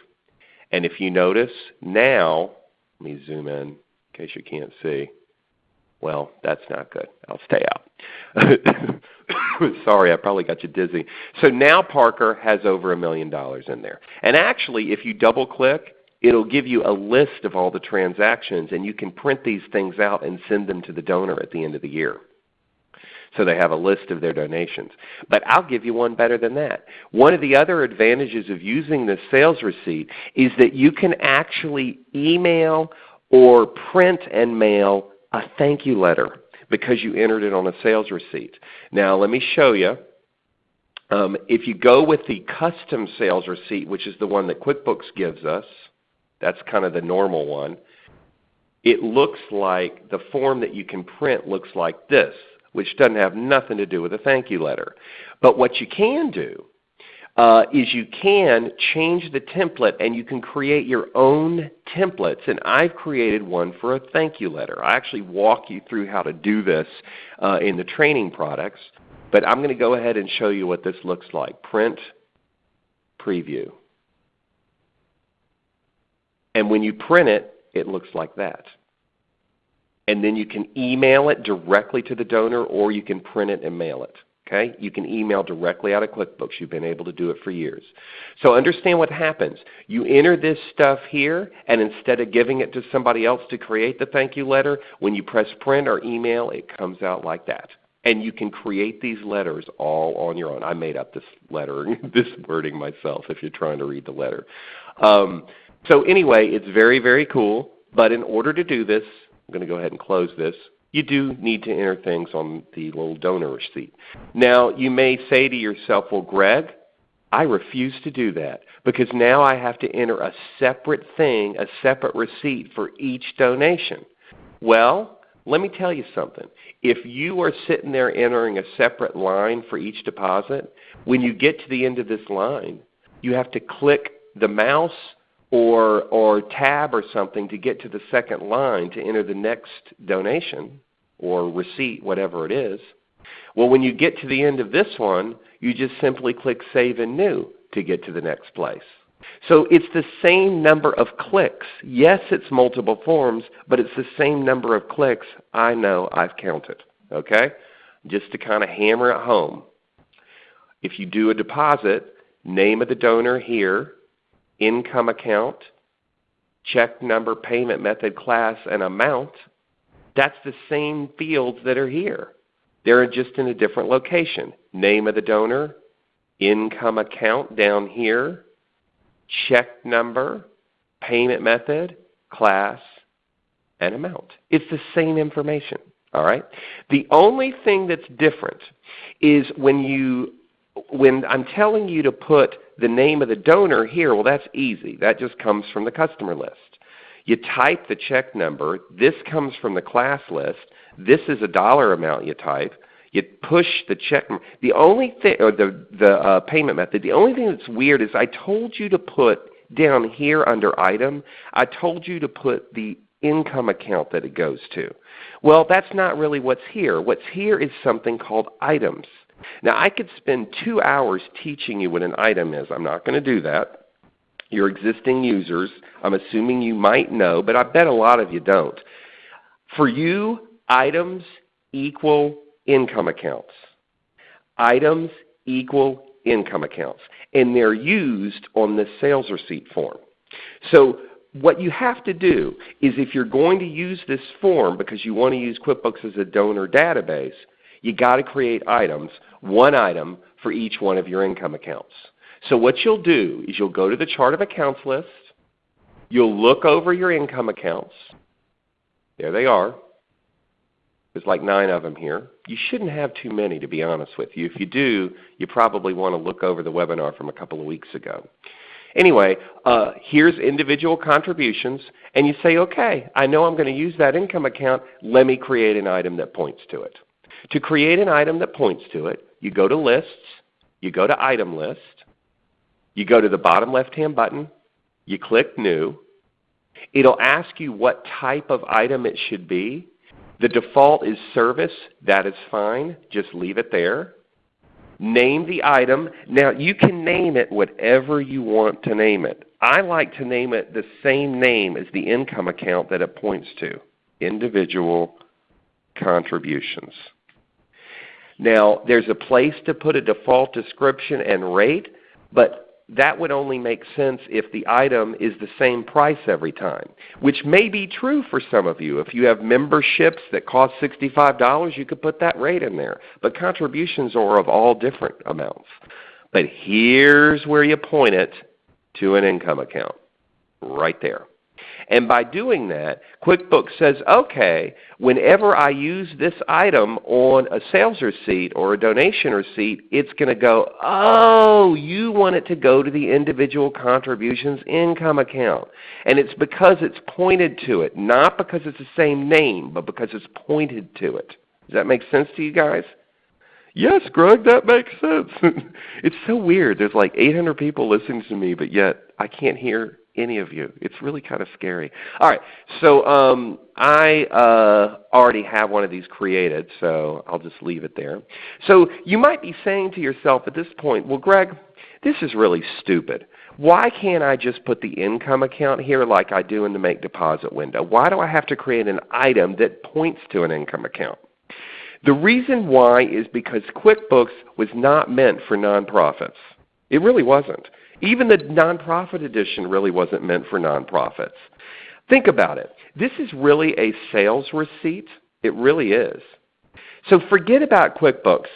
Speaker 2: And if you notice now, let me zoom in in case you can't see. Well, that's not good. I'll stay out. Sorry, I probably got you dizzy. So now Parker has over a million dollars in there. And actually, if you double click, it'll give you a list of all the transactions and you can print these things out and send them to the donor at the end of the year. So they have a list of their donations. But I'll give you one better than that. One of the other advantages of using the sales receipt is that you can actually email or print and mail a thank you letter because you entered it on a sales receipt. Now let me show you. Um, if you go with the custom sales receipt, which is the one that QuickBooks gives us, that's kind of the normal one, it looks like the form that you can print looks like this, which doesn't have nothing to do with a thank you letter. But what you can do uh, is you can change the template and you can create your own templates. And I've created one for a thank you letter. I actually walk you through how to do this uh, in the training products. But I'm going to go ahead and show you what this looks like. Print, preview. And when you print it, it looks like that. And then you can email it directly to the donor or you can print it and mail it. Okay? You can email directly out of QuickBooks. You've been able to do it for years. So understand what happens. You enter this stuff here, and instead of giving it to somebody else to create the thank you letter, when you press print or email, it comes out like that. And you can create these letters all on your own. I made up this letter, this wording myself if you're trying to read the letter. Um, so anyway, it's very, very cool. But in order to do this, I'm going to go ahead and close this you do need to enter things on the little donor receipt. Now you may say to yourself, well Greg, I refuse to do that because now I have to enter a separate thing, a separate receipt for each donation. Well, let me tell you something. If you are sitting there entering a separate line for each deposit, when you get to the end of this line, you have to click the mouse or, or tab or something to get to the second line to enter the next donation or receipt, whatever it is. Well, when you get to the end of this one, you just simply click Save and New to get to the next place. So it's the same number of clicks. Yes, it's multiple forms, but it's the same number of clicks I know I've counted. Okay? Just to kind of hammer it home. If you do a deposit, name of the donor here, income account, check number, payment method, class, and amount, that's the same fields that are here. They're just in a different location. Name of the donor, income account down here, check number, payment method, class, and amount. It's the same information. All right? The only thing that's different is when you when I'm telling you to put the name of the donor here, well that's easy. That just comes from the customer list. You type the check number. This comes from the class list. This is a dollar amount you type. You push the check. The only thing, or the the uh, payment method. The only thing that's weird is I told you to put down here under item. I told you to put the income account that it goes to. Well, that's not really what's here. What's here is something called items. Now I could spend two hours teaching you what an item is. I'm not going to do that your existing users. I'm assuming you might know, but I bet a lot of you don't. For you, items equal income accounts. Items equal income accounts. And they're used on the sales receipt form. So what you have to do is if you're going to use this form because you want to use QuickBooks as a donor database, you got to create items, one item for each one of your income accounts. So what you'll do is you'll go to the chart of accounts list, you'll look over your income accounts. There they are. There's like nine of them here. You shouldn't have too many to be honest with you. If you do, you probably want to look over the webinar from a couple of weeks ago. Anyway, uh, here's individual contributions, and you say, okay, I know I'm going to use that income account. Let me create an item that points to it. To create an item that points to it, you go to Lists, you go to Item List, you go to the bottom left-hand button, you click New. It'll ask you what type of item it should be. The default is Service. That is fine. Just leave it there. Name the item. Now you can name it whatever you want to name it. I like to name it the same name as the income account that it points to, individual contributions. Now there's a place to put a default description and rate, but that would only make sense if the item is the same price every time, which may be true for some of you. If you have memberships that cost $65, you could put that rate in there. But contributions are of all different amounts. But here's where you point it to an income account, right there. And by doing that, QuickBooks says, okay, whenever I use this item on a sales receipt or a donation receipt, it's going to go, oh, you want it to go to the individual contributions income account. And it's because it's pointed to it, not because it's the same name, but because it's pointed to it. Does that make sense to you guys? Yes, Greg, that makes sense. it's so weird. There's like 800 people listening to me, but yet I can't hear any of you. It's really kind of scary. All right, so um, I uh, already have one of these created, so I'll just leave it there. So you might be saying to yourself at this point, well, Greg, this is really stupid. Why can't I just put the income account here like I do in the Make Deposit window? Why do I have to create an item that points to an income account? The reason why is because QuickBooks was not meant for nonprofits. It really wasn't. Even the nonprofit edition really wasn't meant for nonprofits. Think about it. This is really a sales receipt. It really is. So forget about QuickBooks.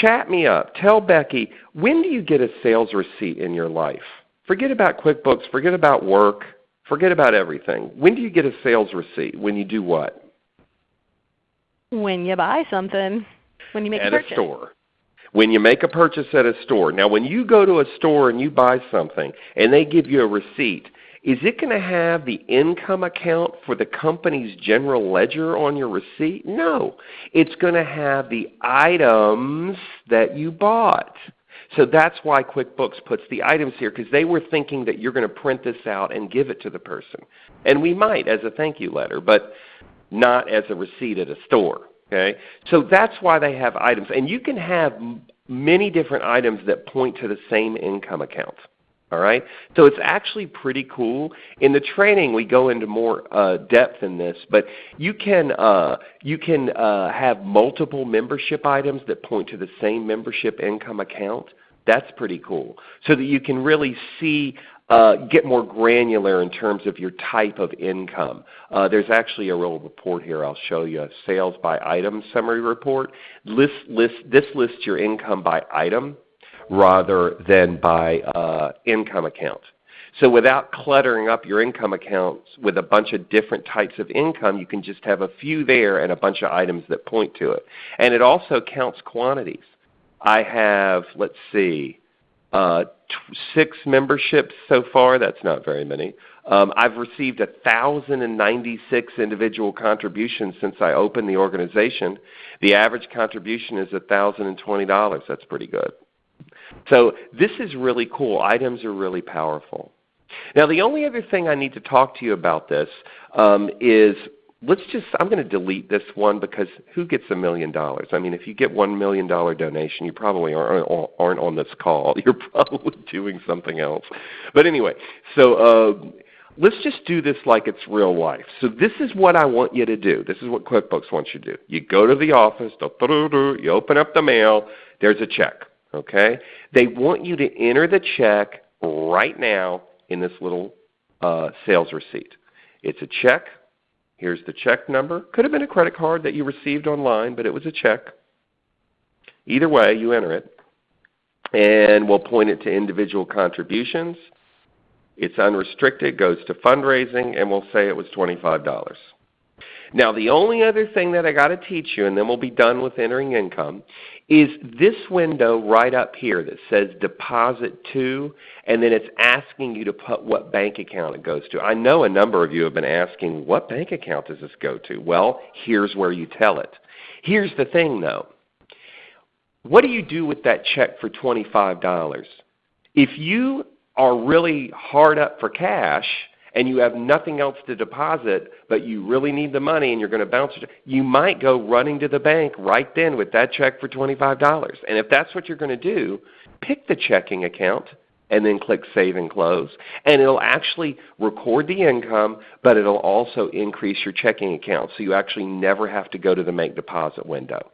Speaker 2: Chat me up. Tell Becky, when do you get a sales receipt in your life? Forget about QuickBooks. Forget about work. Forget about everything. When do you get a sales receipt? When you do what?
Speaker 1: When you buy something. When you make
Speaker 2: At
Speaker 1: a purchase.
Speaker 2: At a store when you make a purchase at a store. Now when you go to a store and you buy something and they give you a receipt, is it going to have the income account for the company's general ledger on your receipt? No. It's going to have the items that you bought. So that's why QuickBooks puts the items here because they were thinking that you're going to print this out and give it to the person. And we might as a thank you letter, but not as a receipt at a store. Okay? So that's why they have items. And you can have many different items that point to the same income account. All right? So it's actually pretty cool. In the training we go into more uh, depth in this, but you can, uh, you can uh, have multiple membership items that point to the same membership income account. That's pretty cool. So that you can really see uh, get more granular in terms of your type of income. Uh, there's actually a real report here I'll show you, a sales by item summary report. List, list, this lists your income by item rather than by uh, income account. So without cluttering up your income accounts with a bunch of different types of income, you can just have a few there and a bunch of items that point to it. And it also counts quantities. I have, let's see, uh, six memberships so far. That's not very many. Um, I've received 1,096 individual contributions since I opened the organization. The average contribution is $1,020. That's pretty good. So this is really cool. Items are really powerful. Now the only other thing I need to talk to you about this um, is let's just I'm going to delete this one because who gets a million dollars? I mean, if you get one million dollar donation, you probably aren't aren't on this call. You're probably doing something else. But anyway, so uh, let's just do this like it's real life. So this is what I want you to do. This is what QuickBooks wants you to do. You go to the office, you open up the mail, there's a check. Okay? They want you to enter the check right now in this little uh, sales receipt. It's a check. Here's the check number. Could have been a credit card that you received online, but it was a check. Either way, you enter it. And we'll point it to individual contributions. It's unrestricted, goes to fundraising, and we'll say it was $25. Now the only other thing that I got to teach you, and then we'll be done with entering income, is this window right up here that says deposit to, and then it's asking you to put what bank account it goes to. I know a number of you have been asking, what bank account does this go to? Well, here's where you tell it. Here's the thing though. What do you do with that check for $25? If you are really hard up for cash, and you have nothing else to deposit, but you really need the money and you're going to bounce it, you might go running to the bank right then with that check for $25. And if that's what you're going to do, pick the checking account and then click Save and Close. And it will actually record the income, but it will also increase your checking account so you actually never have to go to the Make Deposit window.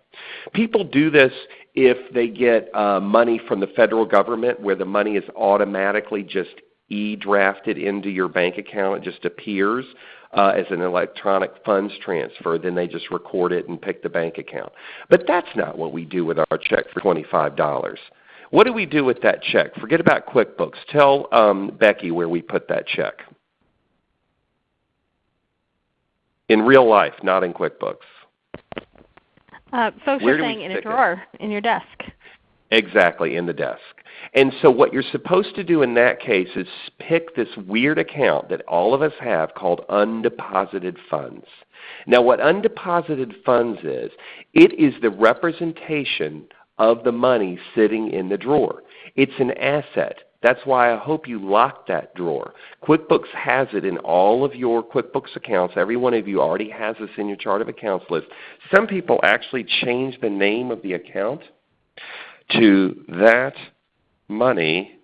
Speaker 2: People do this if they get uh, money from the federal government where the money is automatically just e-drafted into your bank account. It just appears uh, as an electronic funds transfer. Then they just record it and pick the bank account. But that's not what we do with our check for $25. What do we do with that check? Forget about QuickBooks. Tell um, Becky where we put that check. In real life, not in QuickBooks.
Speaker 1: Uh, folks where are saying in a drawer it? in your desk.
Speaker 2: Exactly, in the desk. And so what you're supposed to do in that case is pick this weird account that all of us have called undeposited funds. Now what undeposited funds is, it is the representation of the money sitting in the drawer. It's an asset. That's why I hope you lock that drawer. QuickBooks has it in all of your QuickBooks accounts. Every one of you already has this in your chart of accounts list. Some people actually change the name of the account to that money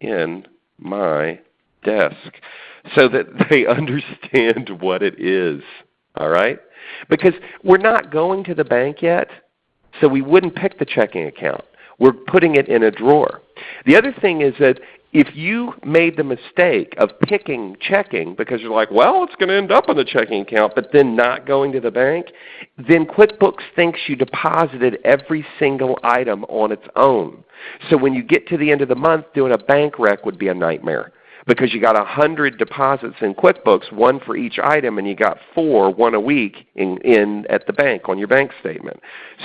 Speaker 2: in my desk so that they understand what it is. All right? Because we're not going to the bank yet, so we wouldn't pick the checking account. We're putting it in a drawer. The other thing is that if you made the mistake of picking checking because you're like, well, it's going to end up on the checking account, but then not going to the bank, then QuickBooks thinks you deposited every single item on its own. So when you get to the end of the month, doing a bank rec would be a nightmare because you got a hundred deposits in QuickBooks, one for each item, and you got four, one a week in, in at the bank on your bank statement.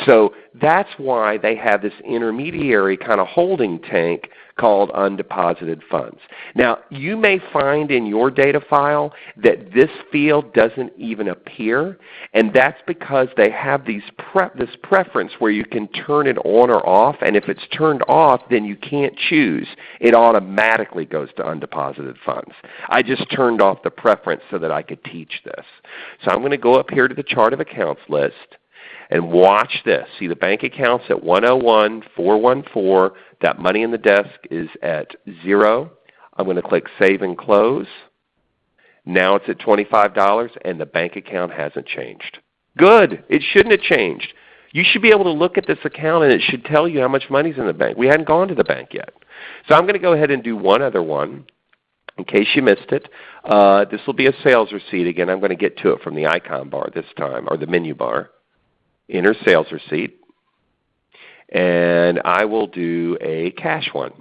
Speaker 2: So that's why they have this intermediary kind of holding tank called undeposited funds. Now you may find in your data file that this field doesn't even appear, and that's because they have these pre this preference where you can turn it on or off, and if it's turned off then you can't choose. It automatically goes to undeposited funds. I just turned off the preference so that I could teach this. So I'm going to go up here to the chart of accounts list and watch this. See the bank accounts at 101, 414. That money in the desk is at 0. I'm going to click Save and Close. Now it's at $25 and the bank account hasn't changed. Good. It shouldn't have changed. You should be able to look at this account and it should tell you how much money is in the bank. We hadn't gone to the bank yet. So I'm going to go ahead and do one other one in case you missed it. Uh, this will be a sales receipt. Again, I'm going to get to it from the icon bar this time, or the menu bar enter sales receipt, and I will do a cash one.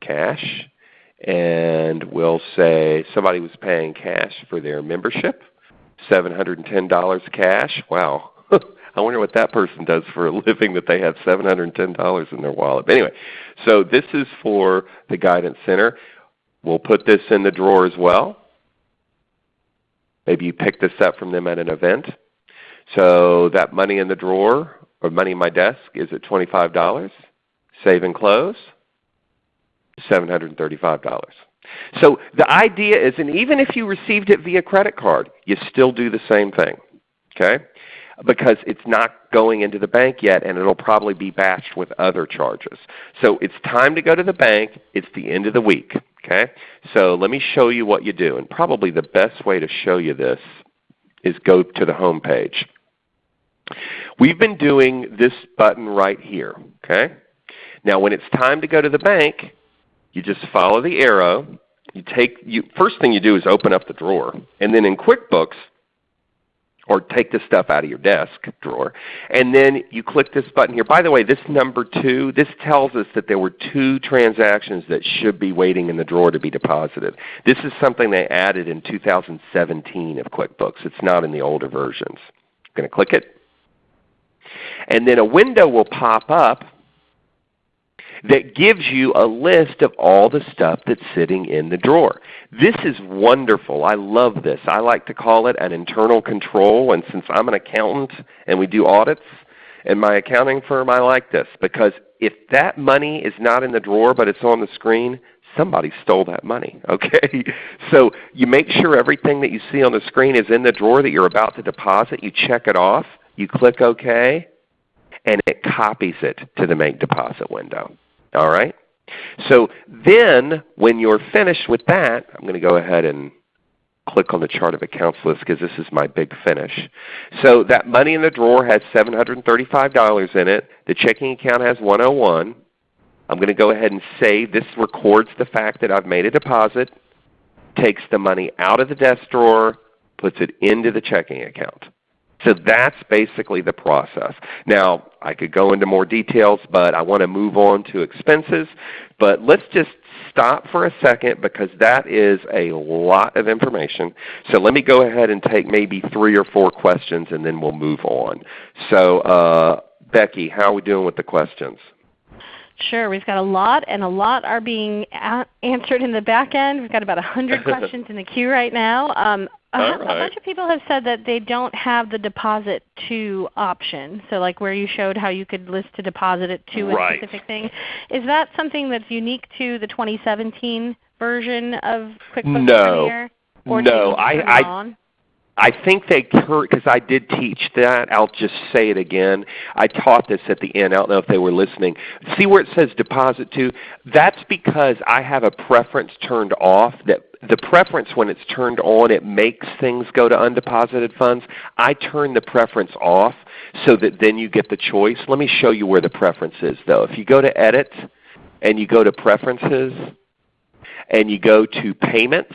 Speaker 2: Cash, and we'll say somebody was paying cash for their membership, $710 cash. Wow. I wonder what that person does for a living that they have $710 in their wallet. But anyway, so this is for the Guidance Center. We'll put this in the drawer as well. Maybe you picked this up from them at an event. So that money in the drawer or money in my desk is at $25. Save and close, $735. So the idea is, and even if you received it via credit card, you still do the same thing. Okay? Because it's not going into the bank yet and it will probably be batched with other charges. So it's time to go to the bank. It's the end of the week. Okay? So let me show you what you do. And probably the best way to show you this is go to the home page. We've been doing this button right here. Okay? Now when it's time to go to the bank, you just follow the arrow you take you first thing you do is open up the drawer, and then in QuickBooks or take the stuff out of your desk drawer. And then you click this button here. By the way, this number 2, this tells us that there were two transactions that should be waiting in the drawer to be deposited. This is something they added in 2017 of QuickBooks. It's not in the older versions. I'm going to click it. And then a window will pop up that gives you a list of all the stuff that's sitting in the drawer. This is wonderful. I love this. I like to call it an internal control, and since I'm an accountant and we do audits in my accounting firm, I like this because if that money is not in the drawer but it's on the screen, somebody stole that money. Okay? So you make sure everything that you see on the screen is in the drawer that you're about to deposit. You check it off. You click OK, and it copies it to the Make Deposit window. All right? So then when you're finished with that, I'm going to go ahead and click on the chart of accounts list because this is my big finish. So that money in the drawer has $735 in it. The checking account has 101. I'm going to go ahead and save. This records the fact that I've made a deposit, takes the money out of the desk drawer, puts it into the checking account. So that's basically the process. Now, I could go into more details, but I want to move on to expenses. But let's just stop for a second because that is a lot of information. So let me go ahead and take maybe three or four questions and then we'll move on. So uh, Becky, how are we doing with the questions?
Speaker 1: Sure. We've got a lot, and a lot are being answered in the back end. We've got about 100 questions in the queue right now. Um, a,
Speaker 2: right.
Speaker 1: a, bunch of people have said that they don't have the deposit to option. So like where you showed how you could list to deposit it to
Speaker 2: right.
Speaker 1: a specific thing. Is that something that's unique to the 2017 version of QuickBooks
Speaker 2: no.
Speaker 1: Premier? Or
Speaker 2: no, I, I, I think they because I did teach that. I'll just say it again. I taught this at the end. I don't know if they were listening. See where it says deposit to? That's because I have a preference turned off. That the preference when it's turned on, it makes things go to undeposited funds. I turn the preference off so that then you get the choice. Let me show you where the preference is though. If you go to Edit and you go to Preferences and you go to Payments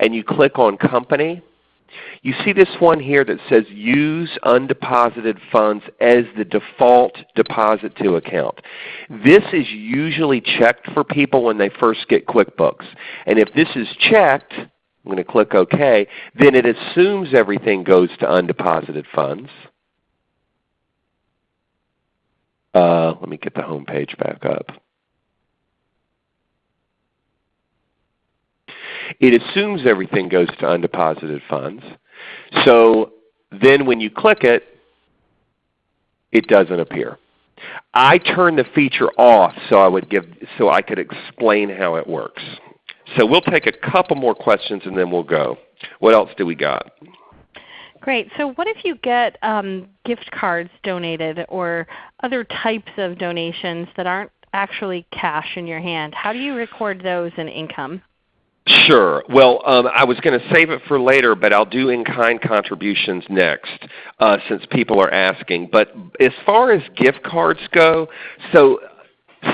Speaker 2: and you click on Company, you see this one here that says Use Undeposited Funds as the default deposit to account. This is usually checked for people when they first get QuickBooks. And if this is checked, I'm going to click OK, then it assumes everything goes to undeposited funds. Uh, let me get the home page back up. It assumes everything goes to undeposited funds. So then when you click it, it doesn't appear. I turn the feature off so I would give so I could explain how it works. So we'll take a couple more questions and then we'll go. What else do we got?
Speaker 1: Great. So what if you get um, gift cards donated or other types of donations that aren't actually cash in your hand? How do you record those in income?
Speaker 2: Sure. Well, um, I was going to save it for later, but I'll do in-kind contributions next uh, since people are asking. But as far as gift cards go, so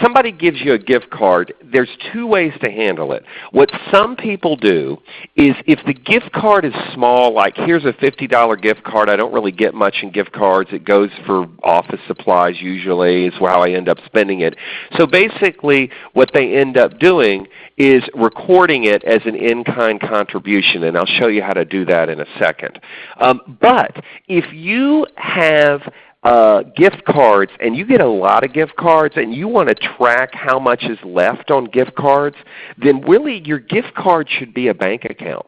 Speaker 2: somebody gives you a gift card, there's two ways to handle it. What some people do is if the gift card is small, like here's a $50 gift card, I don't really get much in gift cards. It goes for office supplies usually is how I end up spending it. So basically what they end up doing is recording it as an in-kind contribution, and I'll show you how to do that in a second. Um, but if you have uh, gift cards and you get a lot of gift cards and you want to track how much is left on gift cards, then really your gift card should be a bank account.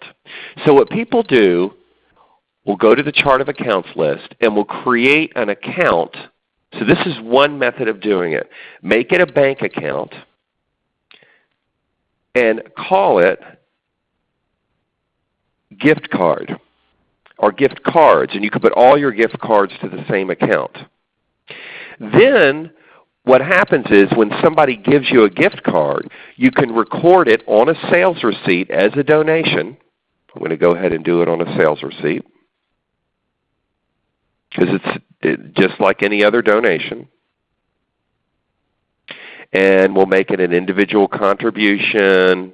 Speaker 2: So what people do, will go to the chart of accounts list and will create an account. So this is one method of doing it. Make it a bank account and call it gift card or gift cards, and you can put all your gift cards to the same account. Then what happens is when somebody gives you a gift card, you can record it on a sales receipt as a donation. I'm going to go ahead and do it on a sales receipt because it's it, just like any other donation. and we'll make it an individual contribution,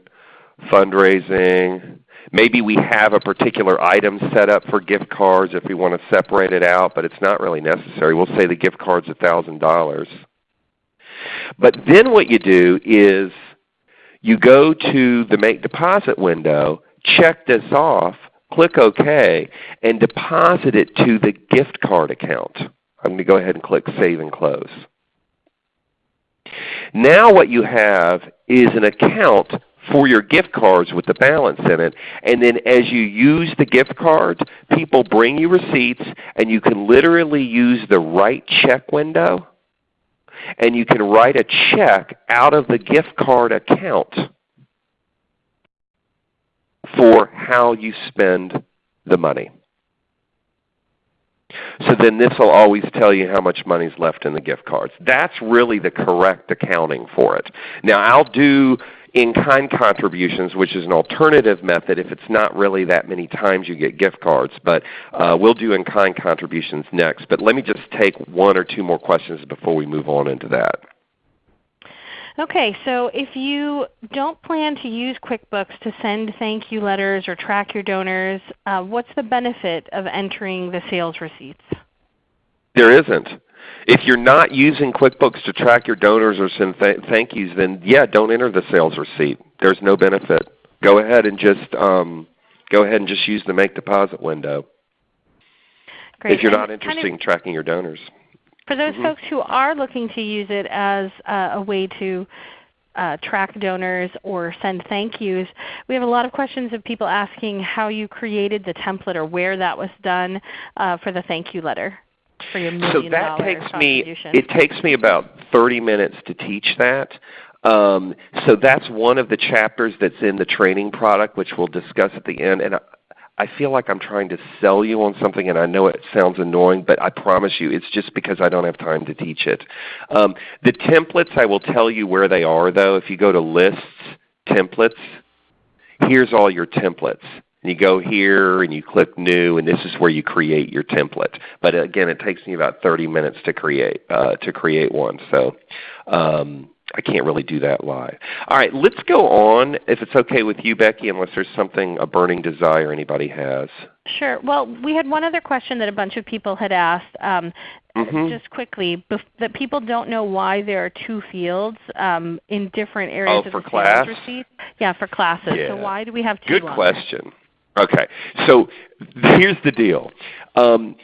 Speaker 2: fundraising. Maybe we have a particular item set up for gift cards if we want to separate it out, but it's not really necessary. We'll say the gift card's $1,000. But then what you do is you go to the Make Deposit window, check this off, click OK, and deposit it to the gift card account. I'm going to go ahead and click Save and Close. Now what you have is an account for your gift cards with the balance in it. And then as you use the gift cards, people bring you receipts and you can literally use the write check window and you can write a check out of the gift card account for how you spend the money. So then this will always tell you how much money is left in the gift cards. That's really the correct accounting for it. Now I'll do in-kind contributions, which is an alternative method if it's not really that many times you get gift cards. But uh, we'll do in-kind contributions next. But let me just take one or two more questions before we move on into that.
Speaker 1: Okay, so if you don't plan to use QuickBooks to send thank you letters or track your donors, uh, what's the benefit of entering the sales receipts?
Speaker 2: There isn't. If you're not using QuickBooks to track your donors or send th thank yous, then yeah, don't enter the sales receipt. There's no benefit. Go ahead and just um, go ahead and just use the Make Deposit window.
Speaker 1: Great.
Speaker 2: If you're not interested
Speaker 1: kind of
Speaker 2: in tracking your donors.
Speaker 1: For those
Speaker 2: Mhm.
Speaker 1: folks who are looking to use it as uh, a way to uh, track donors or send thank yous, we have a lot of questions of people asking how you created the template or where that was done uh, for the thank you letter for your
Speaker 2: So that takes me it takes me about 30 minutes to teach that. Um, so that's one of the chapters that's in the training product, which we'll discuss at the end. And I, I feel like I'm trying to sell you on something, and I know it sounds annoying, but I promise you it's just because I don't have time to teach it. Um, the templates, I will tell you where they are though. If you go to Lists, Templates, here's all your templates. And you go here and you click New, and this is where you create your template. But again, it takes me about 30 minutes to create uh, to create one. So um, I can't really do that live. All right, let's go on, if it's okay with you, Becky, unless there's something, a burning desire anybody has.
Speaker 1: Sure. Well, we had one other question that a bunch of people had asked. Um,
Speaker 2: Mhm.
Speaker 1: Just quickly, that people don't know why there are two fields um, in different areas
Speaker 2: Oh,
Speaker 1: of
Speaker 2: for
Speaker 1: the
Speaker 2: class?
Speaker 1: Yeah, for classes. So why do we have two?
Speaker 2: Good
Speaker 1: on there?
Speaker 2: Okay, so here's the deal. Um,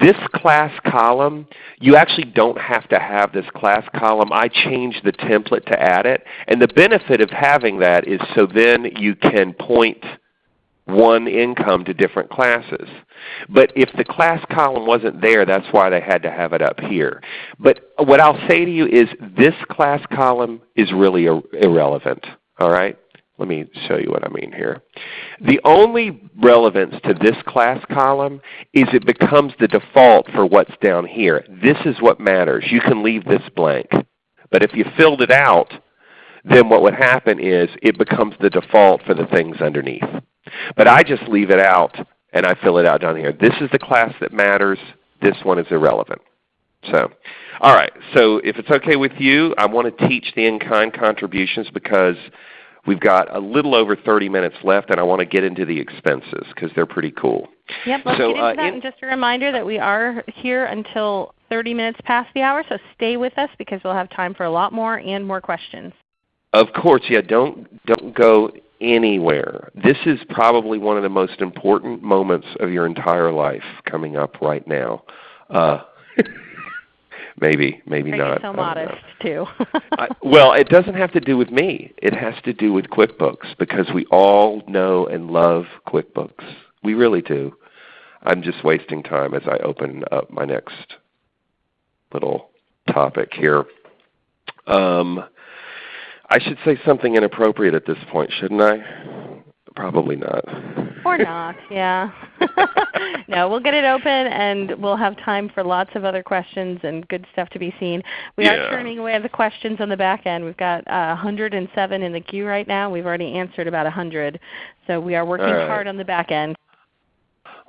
Speaker 2: this class column, you actually don't have to have this class column. I changed the template to add it. And the benefit of having that is so then you can point one income to different classes. But if the class column wasn't there, that's why they had to have it up here. But what I'll say to you is this class column is really ir- irrelevant. All right? Let me show you what I mean here. The only relevance to this class column is it becomes the default for what's down here. This is what matters. You can leave this blank. But if you filled it out, then what would happen is it becomes the default for the things underneath. But I just leave it out and I fill it out down here. This is the class that matters. This one is irrelevant. So, all right. So if it's okay with you, I want to teach the in-kind contributions because we've got a little over 30 minutes left, and I want to get into the expenses because they're pretty cool.
Speaker 1: Yep, let's
Speaker 2: So,
Speaker 1: get into
Speaker 2: uh,
Speaker 1: that.
Speaker 2: in-
Speaker 1: and just a reminder that we are here until 30 minutes past the hour, so stay with us because we'll have time for a lot more and more questions.
Speaker 2: Of course, yeah. Don't don't go anywhere. This is probably one of the most important moments of your entire life coming up right now. Uh, maybe, maybe
Speaker 1: Are
Speaker 2: not.
Speaker 1: so
Speaker 2: I don't know.
Speaker 1: modest too?
Speaker 2: I, well, it doesn't have to do with me. It has to do with QuickBooks because we all know and love QuickBooks. We really do. I'm just wasting time as I open up my next little topic here. Um, I should say something inappropriate at this point, shouldn't I? Probably not.
Speaker 1: or not, yeah. no, we'll get it open and we'll have time for lots of other questions and good stuff to be seen. We
Speaker 2: Yeah.
Speaker 1: are turning away the questions on the back end. We've got uh, 107 in the queue right now. We've already answered about 100. So we are working
Speaker 2: right.
Speaker 1: hard on the back end.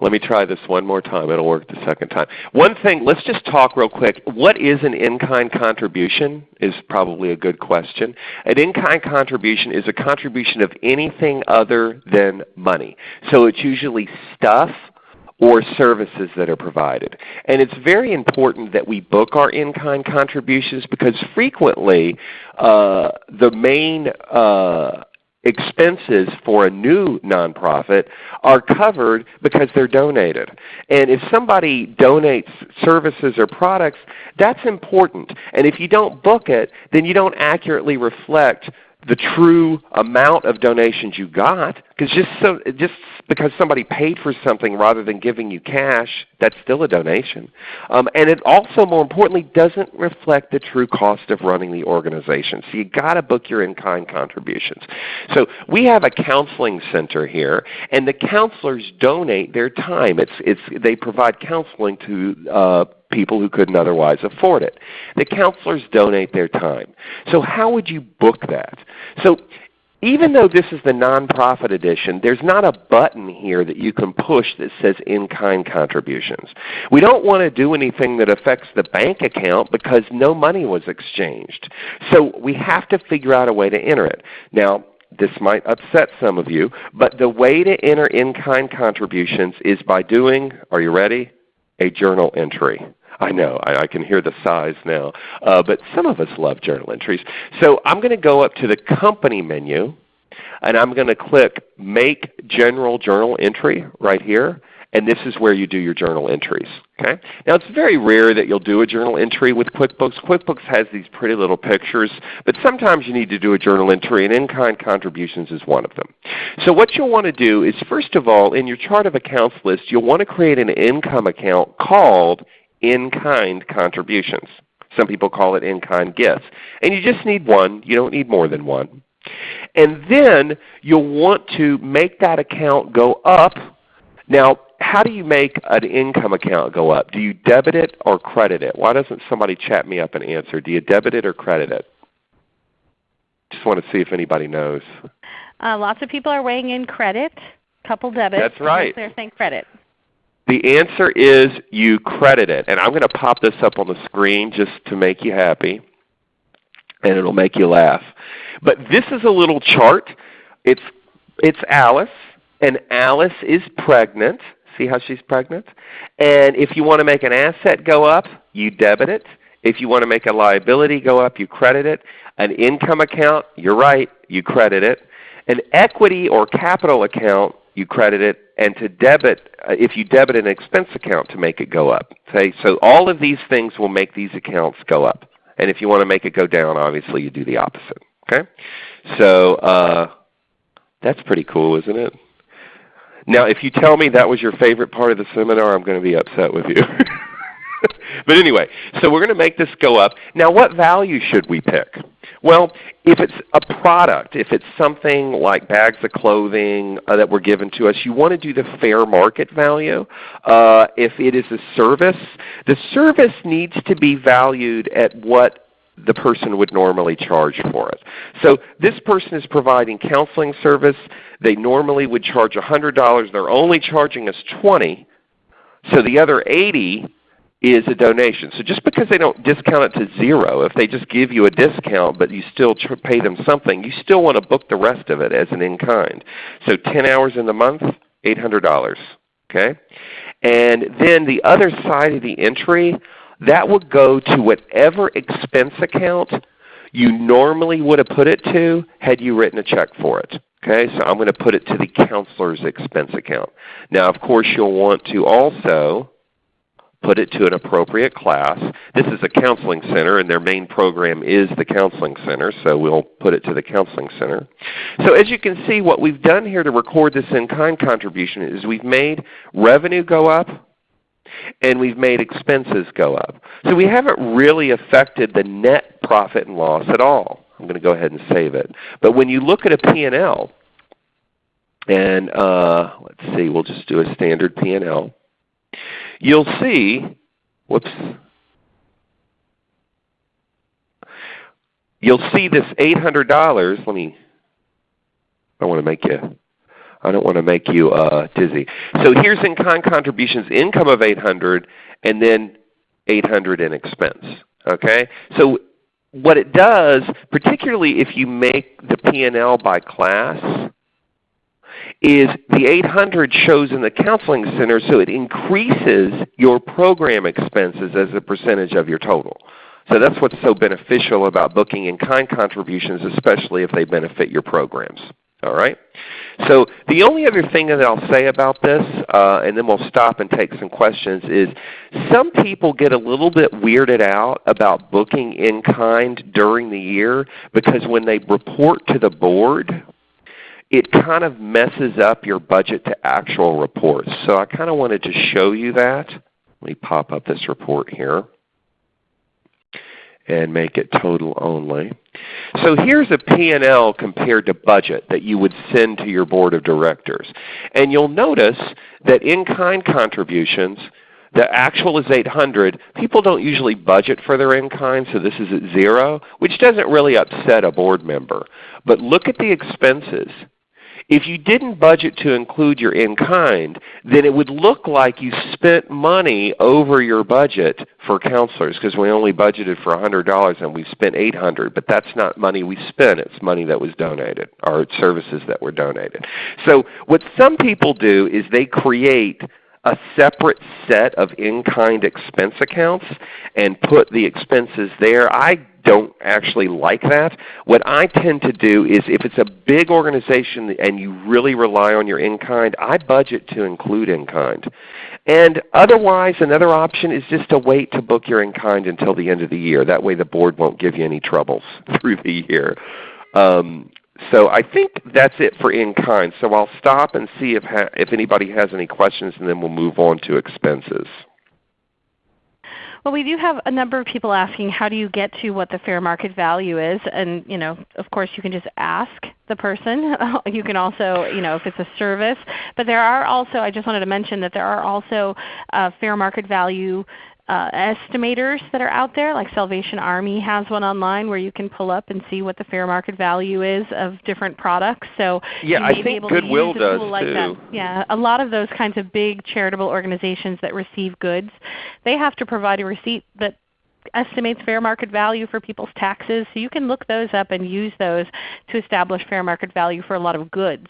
Speaker 2: Let me try this one more time. It'll work the second time. One thing, let's just talk real quick. What is an in-kind contribution is probably a good question. An in-kind contribution is a contribution of anything other than money. So it's usually stuff or services that are provided. And it's very important that we book our in-kind contributions because frequently uh, the main uh, expenses for a new nonprofit are covered because they're donated. And if somebody donates services or products, that's important. And if you don't book it, then you don't accurately reflect the true amount of donations you got. Because just, so, just because somebody paid for something rather than giving you cash, that's still a donation. Um, and it also, more importantly, doesn't reflect the true cost of running the organization. So you've got to book your in-kind contributions. So we have a counseling center here, and the counselors donate their time. It's, it's, they provide counseling to uh, people who couldn't otherwise afford it. The counselors donate their time. So how would you book that? So even though this is the nonprofit edition, there's not a button here that you can push that says in-kind contributions. We don't want to do anything that affects the bank account because no money was exchanged. So we have to figure out a way to enter it. Now, this might upset some of you, but the way to enter in-kind contributions is by doing, are you ready, a journal entry. I know, I, I, can hear the sighs now. Uh, but some of us love journal entries. So I'm going to go up to the Company menu, and I'm going to click Make General Journal Entry right here. And this is where you do your journal entries. Okay? Now it's very rare that you'll do a journal entry with QuickBooks. QuickBooks has these pretty little pictures, but sometimes you need to do a journal entry, and in-kind contributions is one of them. So what you'll want to do is first of all, in your chart of accounts list, you'll want to create an income account called in-kind contributions. Some people call it in-kind gifts. And you just need one. You don't need more than one. And then you'll want to make that account go up. Now, how do you make an income account go up? Do you debit it or credit it? Why doesn't somebody chat me up and answer? Do you debit it or credit it? Just want to see if anybody knows.
Speaker 1: Uh, lots of people are weighing in credit, couple debit.
Speaker 2: That's right.
Speaker 1: They're saying credit.
Speaker 2: The answer is you credit it. And I'm going to pop this up on the screen just to make you happy, and it will make you laugh. But this is a little chart. It's, it's Alice, and Alice is pregnant. See how she's pregnant? And if you want to make an asset go up, you debit it. If you want to make a liability go up, you credit it. An income account, you're right, you credit it. An equity or capital account, you credit it, and to debit, uh, if you debit an expense account to make it go up. Okay? So all of these things will make these accounts go up. And if you want to make it go down, obviously you do the opposite. Okay? So uh, that's pretty cool, isn't it? Now if you tell me that was your favorite part of the seminar, I'm going to be upset with you. but anyway, so we're going to make this go up. Now what value should we pick? Well, if it's a product, if it's something like bags of clothing uh, that were given to us, you want to do the fair market value. Uh, if it is a service, the service needs to be valued at what the person would normally charge for it. So this person is providing counseling service. They normally would charge $100. They're only charging us 20 so the other 80 is a donation. So just because they don't discount it to zero, if they just give you a discount but you still pay them something, you still want to book the rest of it as an in-kind. So 10 hours in the month, $800. Okay? And then the other side of the entry, that would go to whatever expense account you normally would have put it to had you written a check for it. Okay, so I'm going to put it to the counselor's expense account. Now of course you'll want to also put it to an appropriate class. This is a counseling center, and their main program is the counseling center, so we'll put it to the counseling center. So as you can see, what we've done here to record this in-kind contribution is we've made revenue go up, and we've made expenses go up. So we haven't really affected the net profit and loss at all. I'm going to go ahead and save it. But when you look at a P&L, and uh, let's see, we'll just do a standard P&L you'll see, whoops, you'll see this $800. Let me, I want to make you, I don't want to make you uh, dizzy. So here's in-kind contributions, income of 800 and then 800 in expense. Okay? So what it does, particularly if you make the P&L by class, is the 800 shows in the counseling center so it increases your program expenses as a percentage of your total. So that's what's so beneficial about booking in-kind contributions, especially if they benefit your programs. All right? So the only other thing that I'll say about this, uh, and then we'll stop and take some questions, is some people get a little bit weirded out about booking in kind during the year because when they report to the board, it kind of messes up your budget to actual reports. So I kind of wanted to show you that. Let me pop up this report here and make it total only. So here's a P&L compared to budget that you would send to your Board of Directors. And you'll notice that in-kind contributions, the actual is 800. People don't usually budget for their in-kind, so this is at zero, which doesn't really upset a board member. But look at the expenses. If you didn't budget to include your in-kind, then it would look like you spent money over your budget for counselors because we only budgeted for $100 and we spent 800 but that's not money we spent. It's money that was donated or services that were donated. So what some people do is they create a separate set of in-kind expense accounts and put the expenses there. I don't actually like that. What I tend to do is if it's a big organization and you really rely on your in-kind, I budget to include in-kind. And otherwise, another option is just to wait to book your in-kind until the end of the year. That way the board won't give you any troubles through the year. Um, so I think that's it for in-kind. So I'll stop and see if, if anybody has any questions and then we'll move on to expenses.
Speaker 1: Well, we do have a number of people asking how do you get to what the fair market value is, and you know, of course you can just ask the person. you can also, you know, if it's a service, but there are also, I just wanted to mention that there are also uh, fair market value uh, estimators that are out there, like Salvation Army has one online where you can pull up and see what the fair market value is of different products. So
Speaker 2: yeah, I think Goodwill does
Speaker 1: like
Speaker 2: too.
Speaker 1: That. Yeah, a lot of those kinds of big charitable organizations that receive goods, they have to provide a receipt that estimates fair market value for people's taxes. So you can look those up and use those to establish fair market value for a lot of goods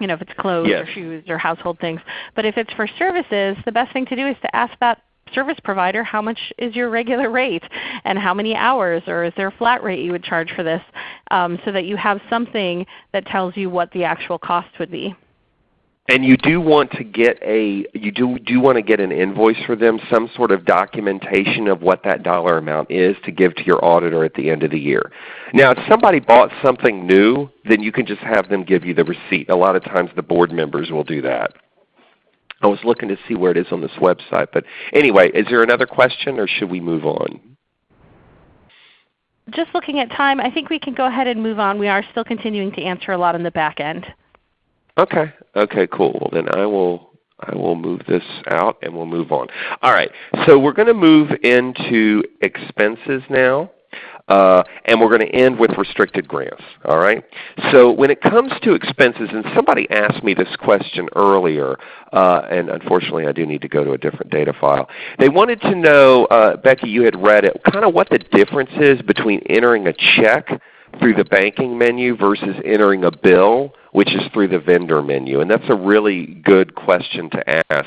Speaker 1: you know, if it's clothes
Speaker 2: yes.
Speaker 1: or shoes or household things. But if it's for services, the best thing to do is to ask that service provider how much is your regular rate and how many hours or is there a flat rate you would charge for this um, so that you have something that tells you what the actual cost would be.
Speaker 2: And you do want to get a you do do want to get an invoice for them, some sort of documentation of what that dollar amount is to give to your auditor at the end of the year. Now, if somebody bought something new, then you can just have them give you the receipt. A lot of times the board members will do that. I was looking to see where it is on this website. But anyway, is there another question or should we move on?
Speaker 1: Just looking at time, I think we can go ahead and move on. We are still continuing to answer a lot on the back end.
Speaker 2: Okay. Okay, cool. Well, then I will I will move this out and we'll move on. All right. So we're going to move into expenses now. Uh, and we're going to end with restricted grants. All right. So when it comes to expenses, and somebody asked me this question earlier, uh, and unfortunately I do need to go to a different data file. They wanted to know, uh, Becky, you had read it, kind of what the difference is between entering a check through the banking menu versus entering a bill which is through the vendor menu. And that's a really good question to ask.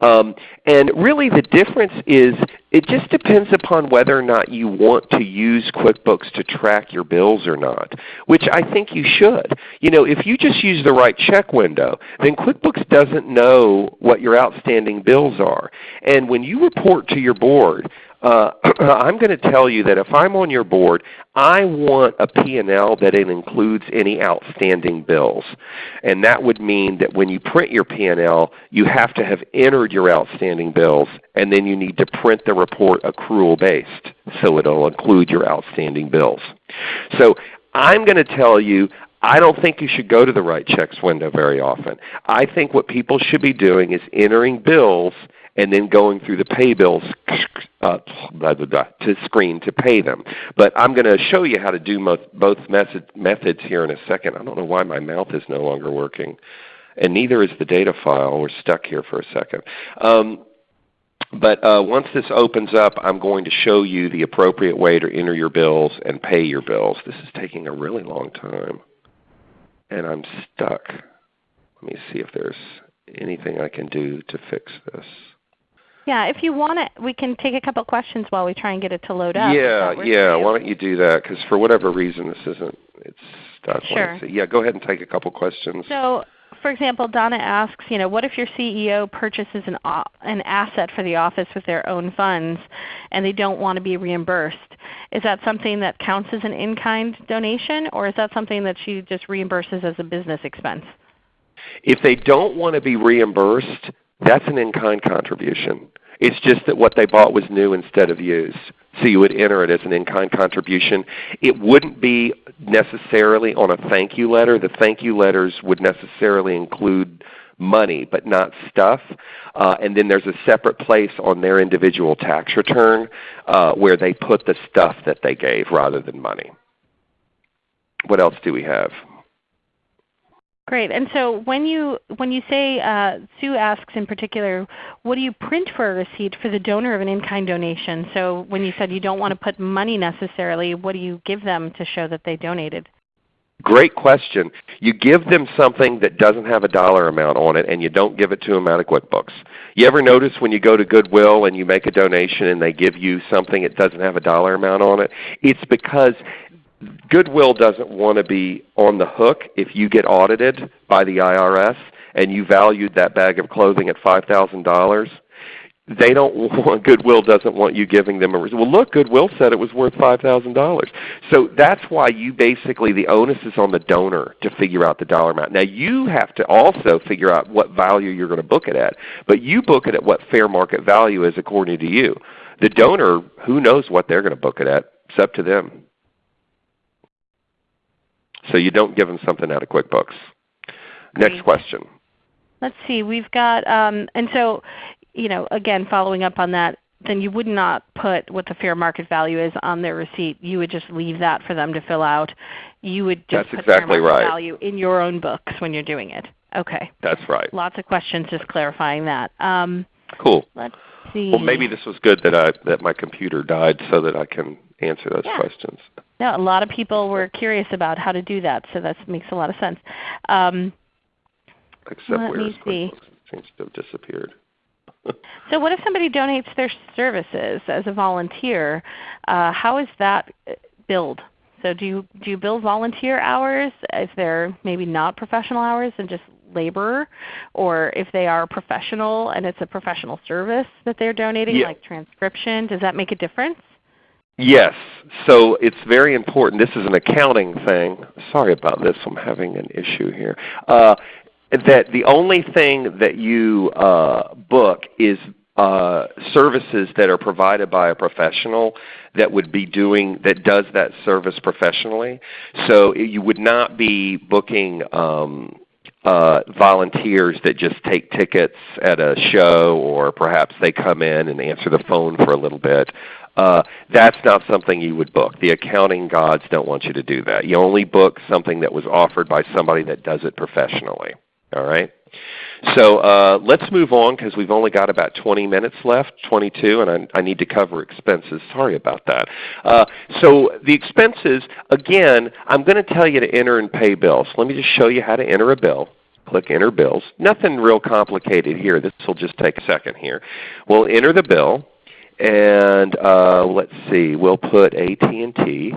Speaker 2: Um, and really the difference is it just depends upon whether or not you want to use QuickBooks to track your bills or not, which I think you should. You know, if you just use the write check window, then QuickBooks doesn't know what your outstanding bills are. And when you report to your board, uh, I'm going to tell you that if I'm on your board, I want a P&L that it includes any outstanding bills. And that would mean that when you print your P&L, you have to have entered your outstanding bills, and then you need to print the report accrual based so it will include your outstanding bills. So I'm going to tell you I don't think you should go to the write checks window very often. I think what people should be doing is entering bills and then going through the pay bills uh, blah, blah, blah, to screen to pay them. But I'm going to show you how to do both, method, methods here in a second. I don't know why my mouth is no longer working. and neither is the data file. We're stuck here for a second. Um, but uh, once this opens up, I'm going to show you the appropriate way to enter your bills and pay your bills. This is taking a really long time, and I'm stuck. Let me see if there's anything I can do to fix this.
Speaker 1: Yeah, if you want it, we can take a couple questions while we try and get it to load up.
Speaker 2: Yeah, yeah. Why don't you do that? Because for whatever reason, this isn't. It's stuck.
Speaker 1: Sure.
Speaker 2: Yeah, go ahead and take a couple questions.
Speaker 1: So, for example, Donna asks, you know, what if your CEO purchases an an asset for the office with their own funds, and they don't want to be reimbursed? Is that something that counts as an in-kind donation, or is that something that she just reimburses as a business expense?
Speaker 2: If they don't want to be reimbursed, that's an in-kind contribution. It's just that what they bought was new instead of used. So you would enter it as an in-kind contribution. It wouldn't be necessarily on a thank you letter. The thank you letters would necessarily include money but not stuff. Uh, and then there's a separate place on their individual tax return uh, where they put the stuff that they gave rather than money. What else do we have?
Speaker 1: Great. And so when you when you say uh, Sue asks in particular, what do you print for a receipt for the donor of an in-kind donation? So when you said you don't want to put money necessarily, what do you give them to show that they donated?
Speaker 2: Great question. You give them something that doesn't have a dollar amount on it and you don't give it to them out of QuickBooks. You ever notice when you go to Goodwill and you make a donation and they give you something that doesn't have a dollar amount on it? It's because Goodwill doesn't want to be on the hook if you get audited by the IRS and you valued that bag of clothing at $5,000. They don't want Goodwill doesn't want you giving them a well. Look, Goodwill said it was worth five thousand dollars. So that's why you basically the onus is on the donor to figure out the dollar amount. Now you have to also figure out what value you're going to book it at, but you book it at what fair market value is according to you. The donor, who knows what they're going to book it at? It's up to them. So you don't give them something out of QuickBooks. Next question.
Speaker 1: Let's see. We've got, um, and so, you know, again, following up on that, then you would not put what the fair market value is on their receipt. You would just leave that for them to fill out. You would just
Speaker 2: That's
Speaker 1: put
Speaker 2: exactly
Speaker 1: fair market
Speaker 2: right.
Speaker 1: value in your own books when you're doing it. Okay.
Speaker 2: That's right.
Speaker 1: Lots of questions just clarifying that. Um,
Speaker 2: cool.
Speaker 1: Let's see.
Speaker 2: Well, maybe this was good that I that my computer died so that I can answer those
Speaker 1: yeah.
Speaker 2: questions.
Speaker 1: Yeah, a lot of people were curious about how to do that, so that makes a lot of sense. Um,
Speaker 2: Except
Speaker 1: let
Speaker 2: where
Speaker 1: me see.
Speaker 2: It seems to have disappeared.
Speaker 1: so what if somebody donates their services as a volunteer? Uh, how is that billed? So do you, do you bill volunteer hours if they're maybe not professional hours and just labor, Or if they are professional and it's a professional service that they're donating
Speaker 2: yeah.
Speaker 1: like transcription, does that make a difference?
Speaker 2: Yes. So it's very important. This is an accounting thing. Sorry about this. I'm having an issue here. Uh, that the only thing that you uh, book is uh, services that are provided by a professional that would be doing that does that service professionally. So you would not be booking um, uh, volunteers that just take tickets at a show or perhaps they come in and answer the phone for a little bit. Uh, that's not something you would book. The accounting gods don't want you to do that. You only book something that was offered by somebody that does it professionally. All right? So uh, let's move on because we've only got about 20 minutes left, 22, and I, I need to cover expenses. Sorry about that. Uh, so the expenses, again, I'm going to tell you to enter and pay bills. Let me just show you how to enter a bill. Click Enter Bills. Nothing real complicated here. This will just take a second here. We'll enter the bill and uh, let's see, we'll put AT&T,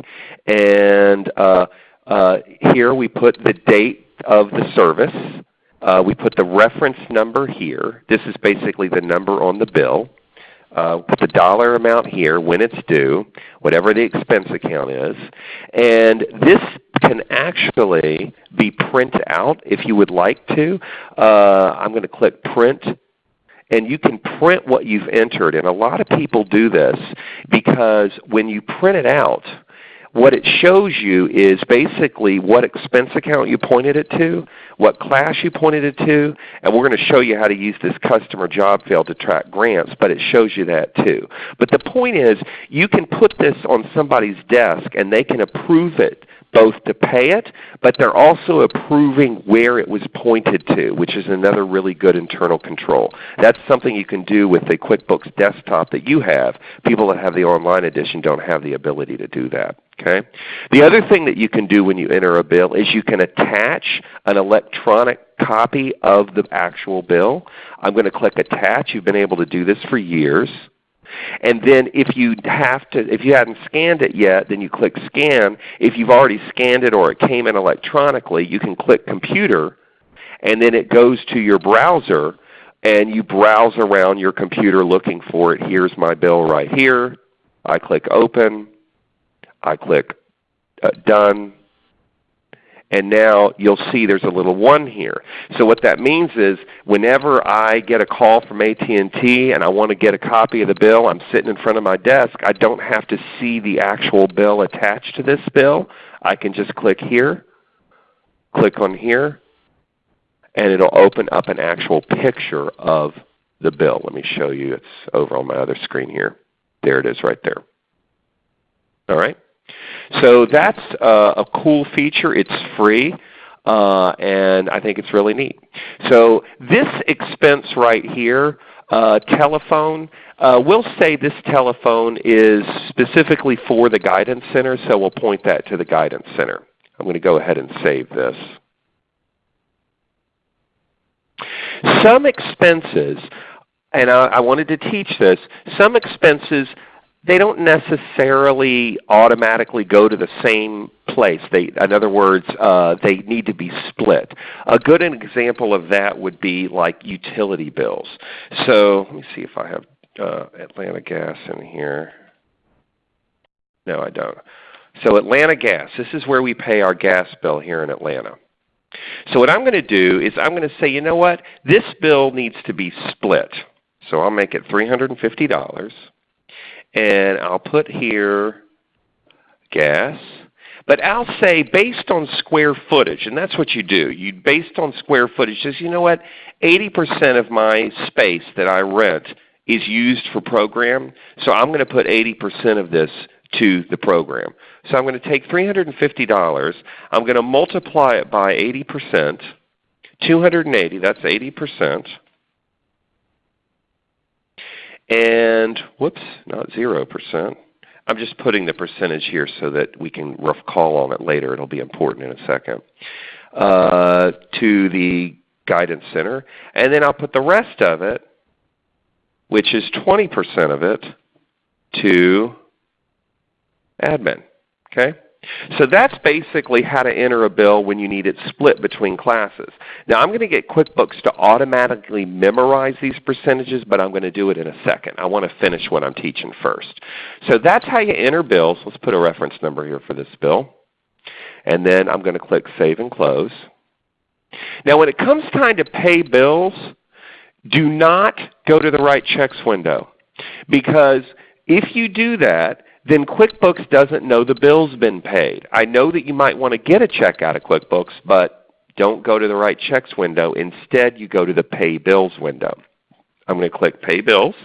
Speaker 2: and uh, uh, here we put the date of the service. Uh, we put the reference number here. This is basically the number on the bill. Uh, put the dollar amount here, when it's due, whatever the expense account is. And this can actually be print out if you would like to. Uh, I'm going to click Print and you can print what you've entered. And a lot of people do this because when you print it out, what it shows you is basically what expense account you pointed it to, what class you pointed it to, and we're going to show you how to use this customer job field to track grants, but it shows you that too. But the point is you can put this on somebody's desk and they can approve it both to pay it, but they're also approving where it was pointed to, which is another really good internal control. That's something you can do with the QuickBooks desktop that you have. People that have the online edition don't have the ability to do that. Okay? The other thing that you can do when you enter a bill is you can attach an electronic copy of the actual bill. I'm going to click Attach. You've been able to do this for years. And then if you have to, if you haven't scanned it yet, then you click Scan. If you've already scanned it or it came in electronically, you can click Computer, and then it goes to your browser, and you browse around your computer looking for it. Here's my bill right here. I click Open. I click uh, Done and now you'll see there's a little 1 here. So what that means is whenever I get a call from AT&T and I want to get a copy of the bill, I'm sitting in front of my desk, I don't have to see the actual bill attached to this bill. I can just click here, click on here, and it will open up an actual picture of the bill. Let me show you. It's over on my other screen here. There it is right there. All right. So that's uh, a cool feature. It's free. Uh, and I think it's really neat. So this expense right here, uh, telephone, uh, we'll say this telephone is specifically for the Guidance Center, so we'll point that to the Guidance Center. I'm going to go ahead and save this. Some expenses, and I, I wanted to teach this, some expenses they don't necessarily automatically go to the same place. They, in other words, uh, they need to be split. A good example of that would be like utility bills. So let me see if I have uh, Atlanta Gas in here. No, I don't. So Atlanta Gas, this is where we pay our gas bill here in Atlanta. So what I'm going to do is I'm going to say, you know what, this bill needs to be split. So I'll make it $350 and I'll put here gas. But I'll say based on square footage, and that's what you do. You based on square footage says, you know what, 80% of my space that I rent is used for program, so I'm going to put 80% of this to the program. So I'm going to take $350, I'm going to multiply it by 80%, 280, that's 80%. And whoops, not 0%. I'm just putting the percentage here so that we can rough call on it later. It will be important in a second. Uh, to the Guidance Center. And then I'll put the rest of it, which is 20% of it, to admin. Okay? So that's basically how to enter a bill when you need it split between classes. Now I'm going to get QuickBooks to automatically memorize these percentages, but I'm going to do it in a second. I want to finish what I'm teaching first. So that's how you enter bills. Let's put a reference number here for this bill. And then I'm going to click Save and Close. Now when it comes time to pay bills, do not go to the Write Checks window. Because if you do that, then QuickBooks doesn't know the bill's been paid. I know that you might want to get a check out of QuickBooks, but don't go to the Write Checks window. Instead, you go to the Pay Bills window. I'm going to click Pay Bills.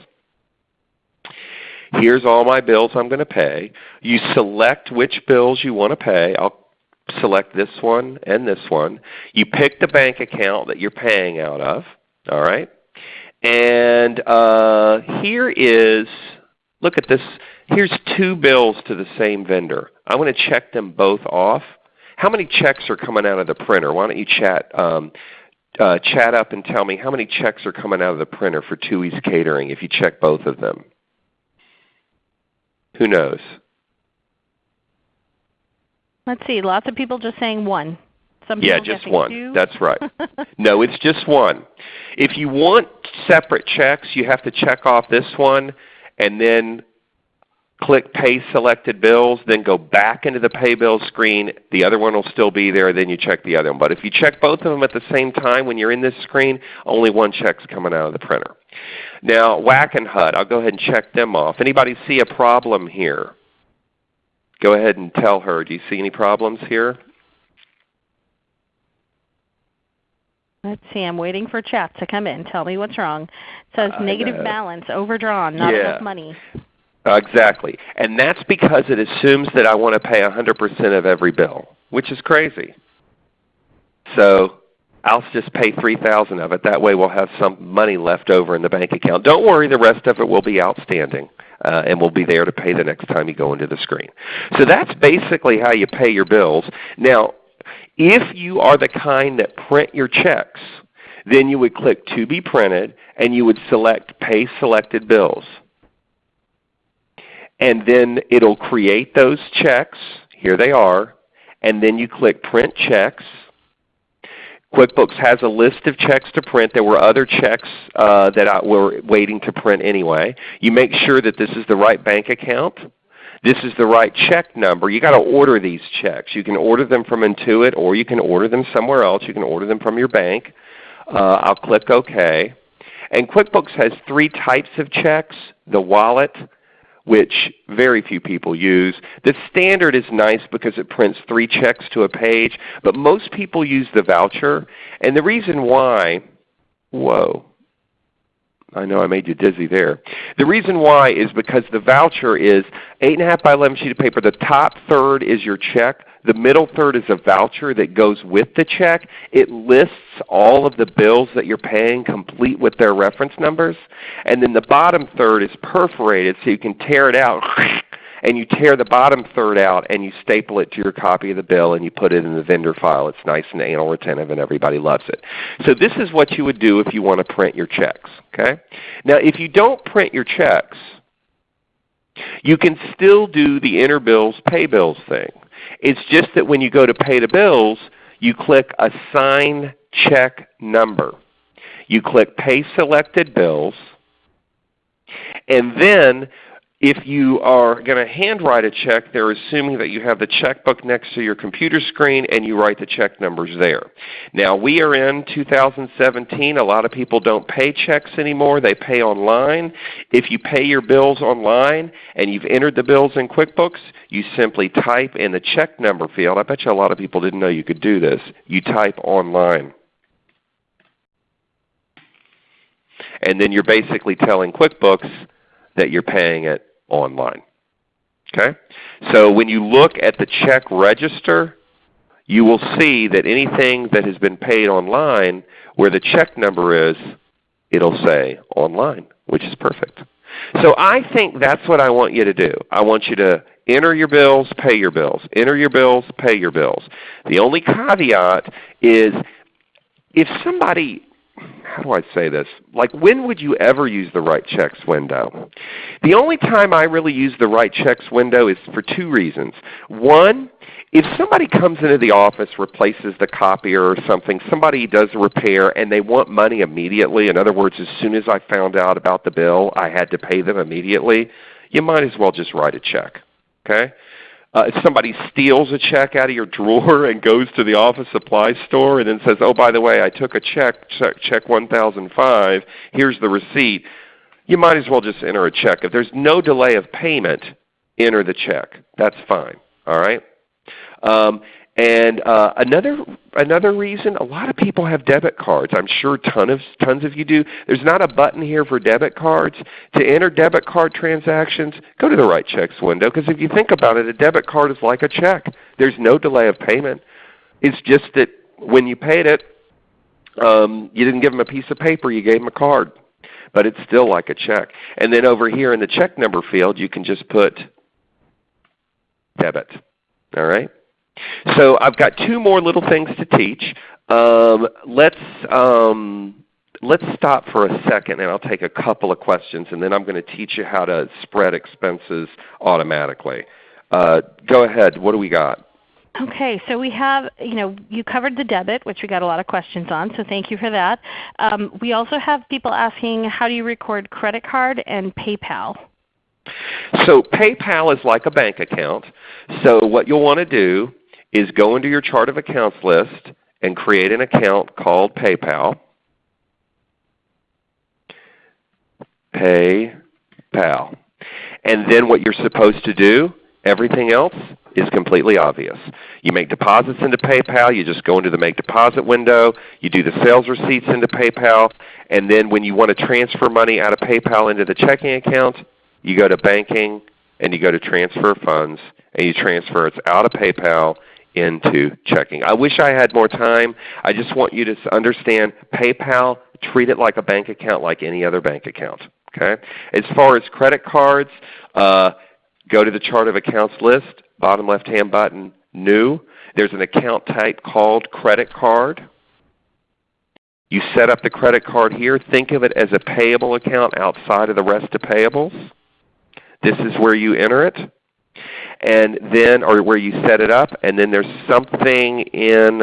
Speaker 2: Here's all my bills I'm going to pay. You select which bills you want to pay. I'll select this one and this one. You pick the bank account that you're paying out of. All right? And uh, here is, look at this Here's two bills to the same vendor. I want to check them both off. How many checks are coming out of the printer? Why don't you chat, um, uh, chat up and tell me how many checks are coming out of the printer for Tui's Catering if you check both of them? Who knows?
Speaker 1: Let's see. Lots of people just saying one. Some
Speaker 2: yeah, just one.
Speaker 1: Two.
Speaker 2: That's right. no, it's just one. If you want separate checks, you have to check off this one and then click Pay Selected Bills, then go back into the Pay Bills screen. The other one will still be there, then you check the other one. But if you check both of them at the same time when you're in this screen, only one check's coming out of the printer. Now Wackenhut, I'll go ahead and check them off. Anybody see a problem here? Go ahead and tell her. Do you see any problems here?
Speaker 1: Let's see. I'm waiting for chat to come in. Tell me what's wrong. It says negative balance, overdrawn, not
Speaker 2: yeah.
Speaker 1: enough money.
Speaker 2: Exactly. And that's because it assumes that I want to pay 100% of every bill, which is crazy. So I'll just pay 3000 of it. That way we'll have some money left over in the bank account. Don't worry, the rest of it will be outstanding. Uh, and will be there to pay the next time you go into the screen. So that's basically how you pay your bills. Now, if you are the kind that print your checks, then you would click To be printed and you would select Pay selected bills. And then it will create those checks. Here they are. And then you click Print Checks QuickBooks has a list of checks to print. There were other checks uh, that I were waiting to print anyway. You make sure that this is the right bank account. This is the right check number. You've got to order these checks. You can order them from Intuit or you can order them somewhere else. You can order them from your bank. Uh, I'll click OK. And QuickBooks has three types of checks, the wallet, which very few people use. The standard is nice because it prints three checks to a page, but most people use the voucher. And the reason why, whoa, I know I made you dizzy there. The reason why is because the voucher is 8.5 by 11 sheet of paper. The top third is your check. The middle third is a voucher that goes with the check. It lists all of the bills that you're paying complete with their reference numbers. And then the bottom third is perforated so you can tear it out and you tear the bottom third out and you staple it to your copy of the bill and you put it in the vendor file. It's nice and anal retentive and everybody loves it. So this is what you would do if you want to print your checks. Okay? Now if you don't print your checks, you can still do the enter bills, pay bills thing. It's just that when you go to pay the bills, you click Assign Check Number. You click Pay Selected Bills, and then if you are going to handwrite a check, they're assuming that you have the checkbook next to your computer screen and you write the check numbers there. Now we are in 2017. A lot of people don't pay checks anymore. They pay online. If you pay your bills online and you've entered the bills in QuickBooks, you simply type in the check number field. I bet you a lot of people didn't know you could do this. You type online. And then you're basically telling QuickBooks that you're paying it online. Okay? So when you look at the check register, you will see that anything that has been paid online where the check number is, it will say online, which is perfect. So I think that's what I want you to do. I want you to enter your bills, pay your bills. Enter your bills, pay your bills. The only caveat is if somebody how do I say this? Like when would you ever use the write checks window? The only time I really use the write checks window is for two reasons. One, if somebody comes into the office, replaces the copier or something, somebody does a repair and they want money immediately, in other words, as soon as I found out about the bill, I had to pay them immediately, you might as well just write a check. Okay? Uh, if somebody steals a check out of your drawer and goes to the office supply store and then says, oh, by the way, I took a check, check, check 1005, here's the receipt, you might as well just enter a check. If there's no delay of payment, enter the check. That's fine. All right? Um, and uh, another another reason, a lot of people have debit cards. I'm sure ton of, tons of you do. There's not a button here for debit cards. To enter debit card transactions, go to the Write Checks window because if you think about it, a debit card is like a check. There's no delay of payment. It's just that when you paid it, um, you didn't give them a piece of paper, you gave them a card. But it's still like a check. And then over here in the check number field, you can just put debit. All right? So I've got two more little things to teach. Um, let's, um, let's stop for a second and I'll take a couple of questions and then I'm going to teach you how to spread expenses automatically. Uh, go ahead. What do we got?
Speaker 1: Okay, so we have, you know, you covered the debit, which we got a lot of questions on, so thank you for that. Um, we also have people asking how do you record credit card and PayPal?
Speaker 2: So PayPal is like a bank account. So what you'll want to do is go into your chart of accounts list and create an account called PayPal. PayPal. And then what you're supposed to do, everything else is completely obvious. You make deposits into PayPal, you just go into the Make Deposit window, you do the sales receipts into PayPal, and then when you want to transfer money out of PayPal into the checking account, you go to banking, and you go to transfer funds, and you transfer it out of PayPal into checking. I wish I had more time. I just want you to understand PayPal, treat it like a bank account like any other bank account. Okay? As far as credit cards, uh, go to the chart of accounts list, bottom left-hand button, New. There's an account type called credit card. You set up the credit card here. Think of it as a payable account outside of the rest of payables. This is where you enter it and then or where you set it up, and then there's something in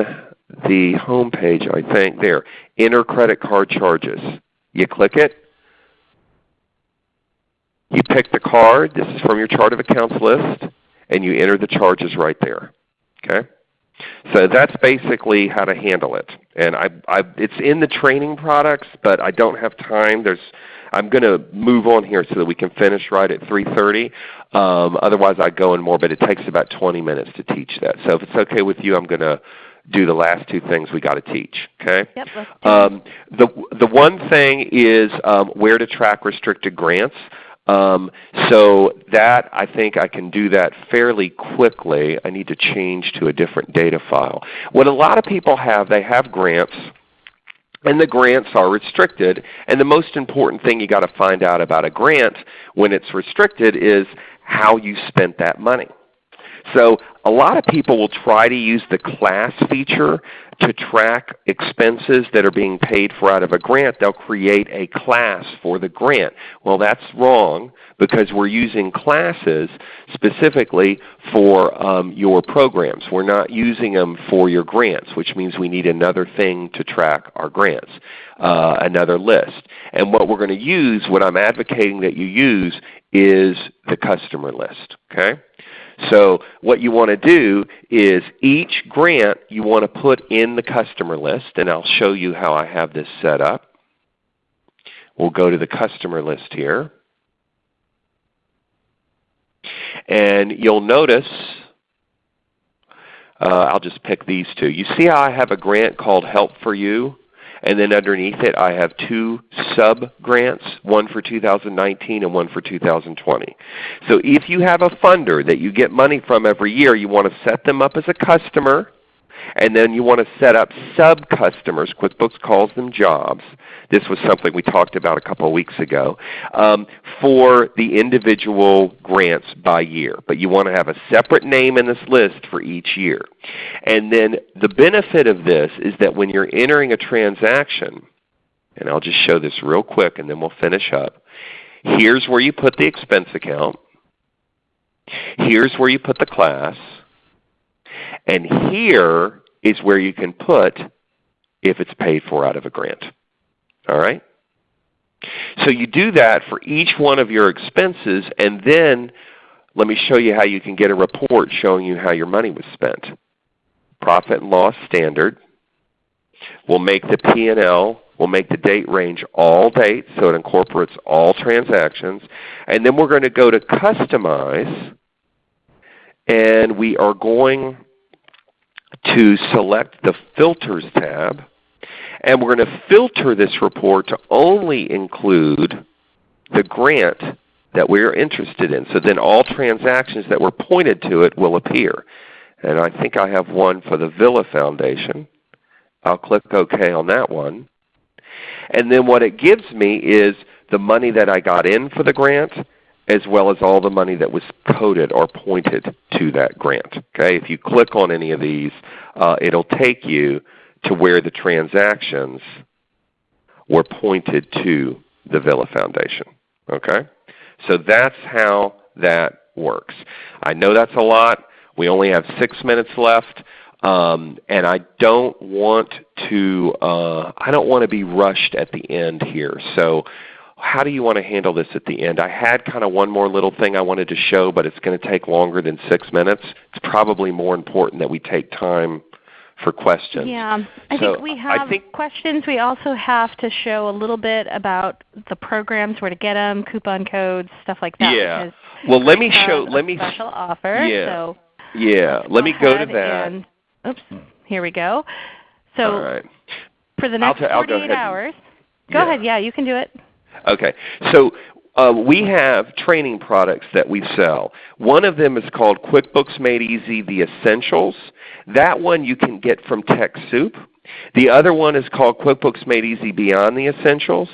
Speaker 2: the home page, I think, there. Enter credit card charges. You click it. You pick the card. This is from your chart of accounts list, and you enter the charges right there. Okay? So that's basically how to handle it. And I, I, it's in the training products, but I don't have time. There's I'm going to move on here so that we can finish right at 3.30. Um, otherwise I go in more, but it takes about 20 minutes to teach that. So if it's okay with you, I'm going to do the last two things we got to teach. Okay.
Speaker 1: Yep.
Speaker 2: Um, the the one thing is um, where to track restricted grants. Um, so that I think I can do that fairly quickly. I need to change to a different data file. What a lot of people have, they have grants and the grants are restricted. And the most important thing you've got to find out about a grant when it's restricted is how you spent that money. So a lot of people will try to use the class feature to track expenses that are being paid for out of a grant. They'll create a class for the grant. Well, that's wrong because we're using classes specifically for um, your programs. We're not using them for your grants, which means we need another thing to track our grants, uh, another list. And what we're going to use, what I'm advocating that you use, is the customer list. Okay? So what you want to do is each grant you want to put in the customer list, and I'll show you how I have this set up. We'll go to the customer list here. And you'll notice, uh, I'll just pick these two. You see how I have a grant called Help for You? And then underneath it I have two sub-grants, one for 2019 and one for 2020. So if you have a funder that you get money from every year, you want to set them up as a customer and then you want to set up sub-customers. QuickBooks calls them jobs. This was something we talked about a couple of weeks ago um, for the individual grants by year. But you want to have a separate name in this list for each year. And then the benefit of this is that when you're entering a transaction, and I'll just show this real quick and then we'll finish up. Here's where you put the expense account. Here's where you put the class. And here is where you can put if it's paid for out of a grant. All right? So you do that for each one of your expenses, and then let me show you how you can get a report showing you how your money was spent. Profit and loss standard. We'll make the P&L, we'll make the date range all dates, so it incorporates all transactions. And then we're going to go to Customize, and we are going to select the Filters tab. And we're going to filter this report to only include the grant that we are interested in. So then all transactions that were pointed to it will appear. And I think I have one for the Villa Foundation. I'll click OK on that one. And then what it gives me is the money that I got in for the grant as well as all the money that was coded or pointed to that grant. Okay? If you click on any of these, uh, it will take you to where the transactions were pointed to the Villa Foundation. Okay? So that's how that works. I know that's a lot. We only have 6 minutes left. Um, and I don't want to uh, I don't want to be rushed at the end here. So how do you want to handle this at the end? I had kind of one more little thing I wanted to show, but it's going to take longer than 6 minutes. It's probably more important that we take time for questions.
Speaker 1: Yeah, I so think we have think, questions. We also have to show a little bit about the programs, where to get them, coupon codes, stuff like that.
Speaker 2: Yeah. Well, let me show. Let me
Speaker 1: special offer.
Speaker 2: Yeah.
Speaker 1: So
Speaker 2: yeah. Let me go to that.
Speaker 1: And, oops. Here we go. So
Speaker 2: All right.
Speaker 1: for the next 48
Speaker 2: I'll go
Speaker 1: hours. Go
Speaker 2: yeah.
Speaker 1: ahead. Yeah, you can do it.
Speaker 2: Okay. So uh, we have training products that we sell. One of them is called QuickBooks Made Easy The Essentials. That one you can get from TechSoup. The other one is called QuickBooks Made Easy Beyond the Essentials,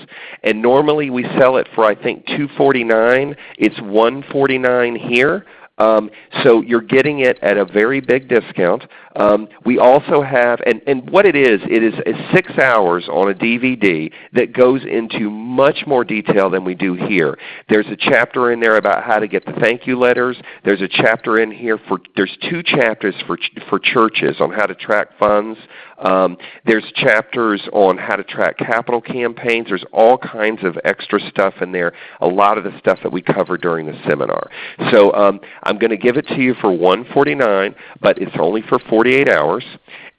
Speaker 2: and normally we sell it for I think 249. It's 149 here. Um, so you're getting it at a very big discount. Um, we also have, and, and what it is, it is six hours on a DVD that goes into much more detail than we do here. There's a chapter in there about how to get the thank you letters. There's a chapter in here for, there's two chapters for, for churches on how to track funds. Um, there's chapters on how to track capital campaigns. There's all kinds of extra stuff in there, a lot of the stuff that we cover during the seminar. So um, I'm going to give it to you for 149 but it's only for 48 hours.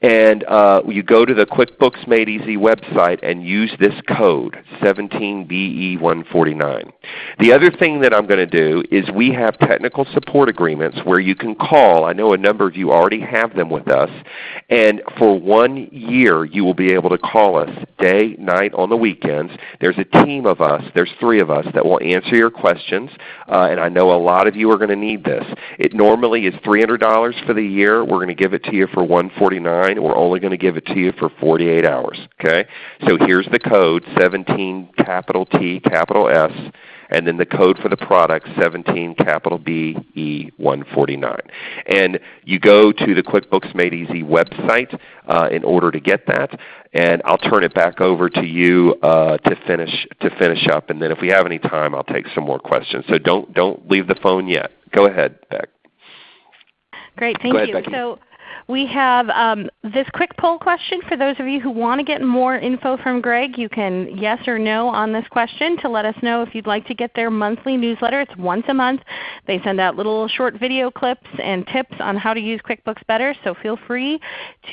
Speaker 2: And uh, you go to the QuickBooks Made Easy website and use this code 17BE149. The other thing that I'm going to do is we have technical support agreements where you can call. I know a number of you already have them with us. And for one year you will be able to call us day, night, on the weekends. There's a team of us, there's three of us that will answer your questions. Uh, and I know a lot of you are going to need this. It normally is $300 for the year. We're going to give it to you for 149 we're only going to give it to you for 48 hours. Okay? So here's the code 17 capital T capital S and then the code for the product 17 capital B E 149. And you go to the QuickBooks Made Easy website uh, in order to get that. And I'll turn it back over to you uh, to finish to finish up. And then if we have any time, I'll take some more questions. So don't don't leave the phone yet. Go ahead, Beck.
Speaker 1: Great, thank
Speaker 2: ahead,
Speaker 1: you.
Speaker 2: Becky.
Speaker 1: So we have um, this quick poll question for those of you who want to get more info from Greg. You can yes or no on this question to let us know if you'd like to get their monthly newsletter. It's once a month. They send out little short video clips and tips on how to use QuickBooks better, so feel free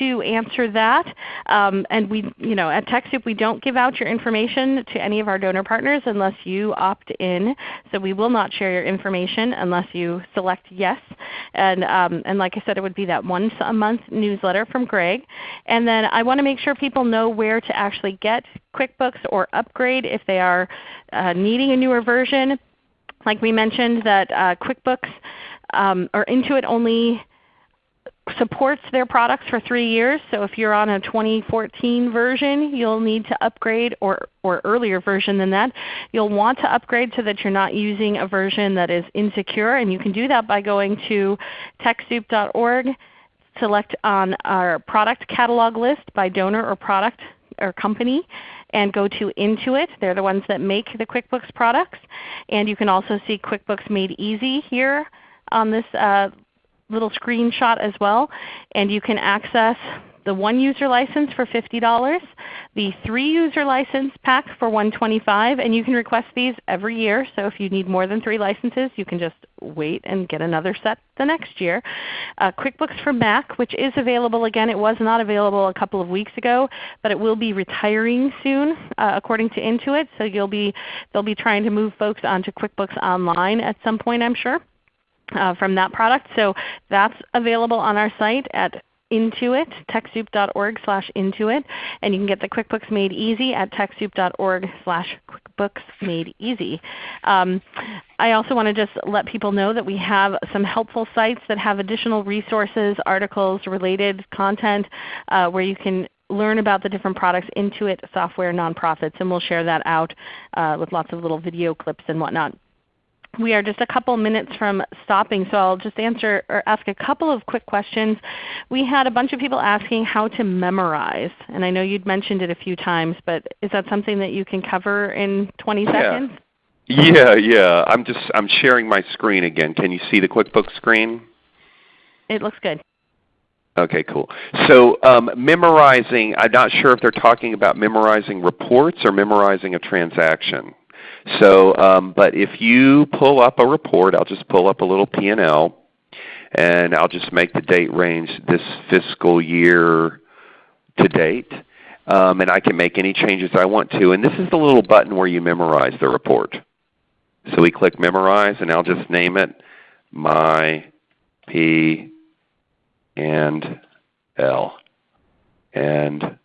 Speaker 1: to answer that. Um, and we, you know, at TechSoup we don't give out your information to any of our donor partners unless you opt in. So we will not share your information unless you select yes. And, um, and like I said, it would be that once a month month newsletter from Greg. And then I want to make sure people know where to actually get QuickBooks or upgrade if they are uh, needing a newer version. Like we mentioned that uh, QuickBooks um, or Intuit only supports their products for 3 years. So if you're on a 2014 version, you'll need to upgrade or, or earlier version than that. You'll want to upgrade so that you're not using a version that is insecure. And you can do that by going to TechSoup.org select on our product catalog list by donor or product or company and go to Intuit. They're the ones that make the QuickBooks products. And you can also see QuickBooks Made Easy here on this uh, little screenshot as well. And you can access the one user license for $50, the three user license pack for 125, and you can request these every year. So if you need more than three licenses, you can just wait and get another set the next year. Uh, QuickBooks for Mac, which is available again. It was not available a couple of weeks ago, but it will be retiring soon uh, according to Intuit. So you'll be, they'll be trying to move folks onto QuickBooks Online at some point I'm sure. Uh, from that product. So that's available on our site at Intuit, TechSoup.org slash Intuit. And you can get the QuickBooks Made Easy at TechSoup.org slash QuickBooks Made Easy. Um, I also want to just let people know that we have some helpful sites that have additional resources, articles, related content uh, where you can learn about the different products, Intuit software nonprofits, and we'll share that out uh, with lots of little video clips and whatnot we are just a couple minutes from stopping, so I'll just answer or ask a couple of quick questions. We had a bunch of people asking how to memorize, and I know you'd mentioned it a few times, but is that something that you can cover in 20 seconds?
Speaker 2: Yeah, yeah. yeah. I'm just I'm sharing my screen again. Can you see the QuickBooks screen?
Speaker 1: It looks good.
Speaker 2: Okay, cool. So um, memorizing, I'm not sure if they're talking about memorizing reports or memorizing a transaction. So, um, but if you pull up a report, I'll just pull up a little P&L, and I'll just make the date range this fiscal year to date. Um, and I can make any changes I want to. And this is the little button where you memorize the report. So we click Memorize, and I'll just name it My P and L. And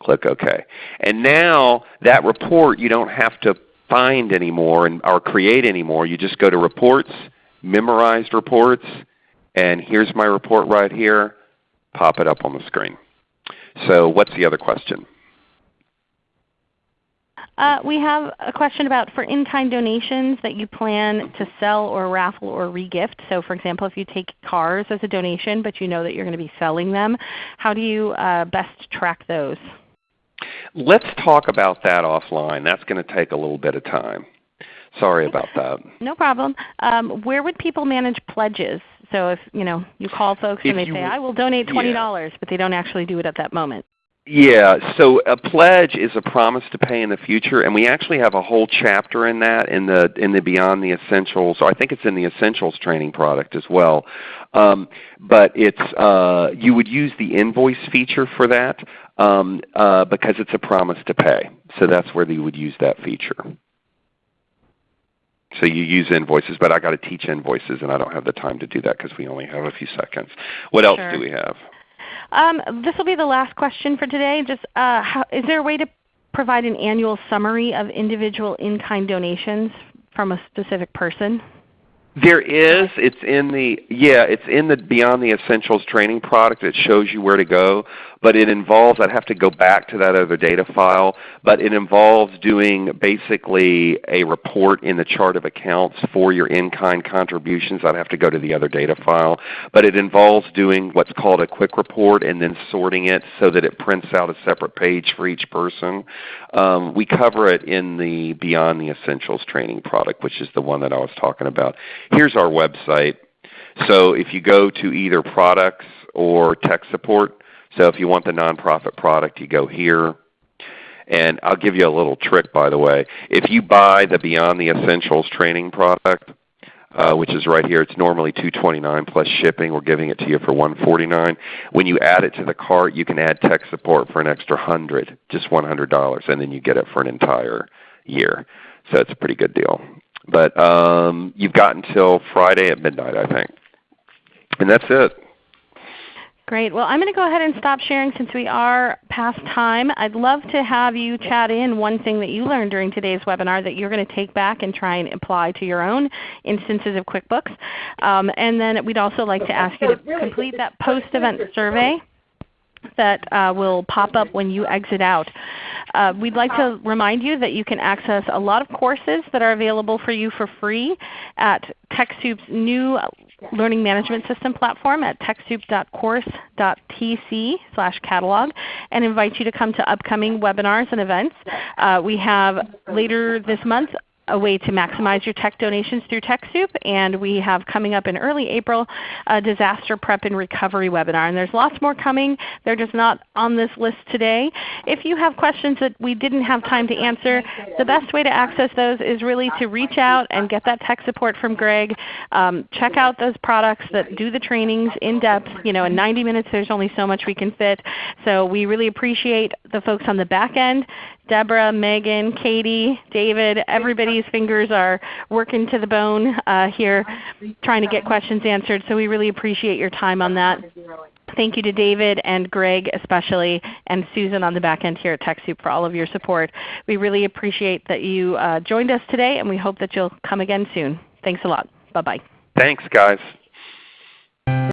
Speaker 2: click OK. And now that report you don't have to find anymore and, or create anymore. You just go to Reports, Memorized Reports, and here's my report right here. Pop it up on the screen. So what's the other question?
Speaker 1: Uh, we have a question about for in-kind donations that you plan to sell or raffle or regift. So for example, if you take cars as a donation but you know that you're going to be selling them, how do you uh, best track those?
Speaker 2: Let's talk about that offline. That's going to take a little bit of time. Sorry about that.
Speaker 1: No problem. Um, where would people manage pledges? So if you know you call folks
Speaker 2: If
Speaker 1: and they
Speaker 2: you
Speaker 1: say, "I will donate twenty
Speaker 2: Yeah.
Speaker 1: dollars," but they don't actually do it at that moment.
Speaker 2: Yeah, so a pledge is a promise to pay in the future, and we actually have a whole chapter in that in the in the Beyond the Essentials. Or I think it's in the Essentials training product as well. Um, but it's uh, you would use the invoice feature for that um, uh, because it's a promise to pay. So that's where you would use that feature. So you use invoices, but I got to teach invoices, and I don't have the time to do that because we only have a few seconds. What else
Speaker 1: Sure.
Speaker 2: do we have?
Speaker 1: Um, this will be the last question for today. Just uh, how, is there a way to provide an annual summary of individual in-kind donations from a specific person?
Speaker 2: There is. It's in the yeah. It's in the Beyond the Essentials training product. It shows you where to go, but it involves. I'd have to go back to that other data file, but it involves doing basically a report in the chart of accounts for your in-kind contributions. I'd have to go to the other data file, but it involves doing what's called a quick report and then sorting it so that it prints out a separate page for each person. Um, we cover it in the Beyond the Essentials training product, which is the one that I was talking about. Here's our website. So if you go to either products or tech support, so if you want the nonprofit product, you go here. And I'll give you a little trick by the way. If you buy the Beyond the Essentials training product, uh, which is right here. It's normally 229 plus shipping. We're giving it to you for 149. When you add it to the cart, you can add tech support for an extra 100 just $100, and then you get it for an entire year. So it's a pretty good deal. But um, you've got until Friday at midnight, I think. And that's it.
Speaker 1: Great. Well, I'm going to go ahead and stop sharing since we are past time. I'd love to have you chat in one thing that you learned during today's webinar that you're going to take back and try and apply to your own instances of QuickBooks. Um, and then we'd also like to ask you to complete that post-event survey that uh, will pop up when you exit out. Uh, we'd like to remind you that you can access a lot of courses that are available for you for free at TechSoup's new learning management system platform at TechSoup.course.tc slash catalog and invite you to come to upcoming webinars and events. Uh, we have later this month a way to maximize your tech donations through TechSoup, and we have coming up in early April a disaster prep and recovery webinar. And there's lots more coming. They're just not on this list today. If you have questions that we didn't have time to answer, the best way to access those is really to reach out and get that tech support from Greg. Um, check out those products that do the trainings in depth. You know, in 90 minutes there's only so much we can fit. So we really appreciate the folks on the back end Deborah, Megan, Katie, David, everybody's fingers are working to the bone uh, here trying to get questions answered. So we really appreciate your time on that. Thank you to David and Greg especially, and Susan on the back end here at TechSoup for all of your support. We really appreciate that you uh, joined us today, and we hope that you'll come again soon. Thanks a lot. Bye-bye.
Speaker 2: Thanks, guys.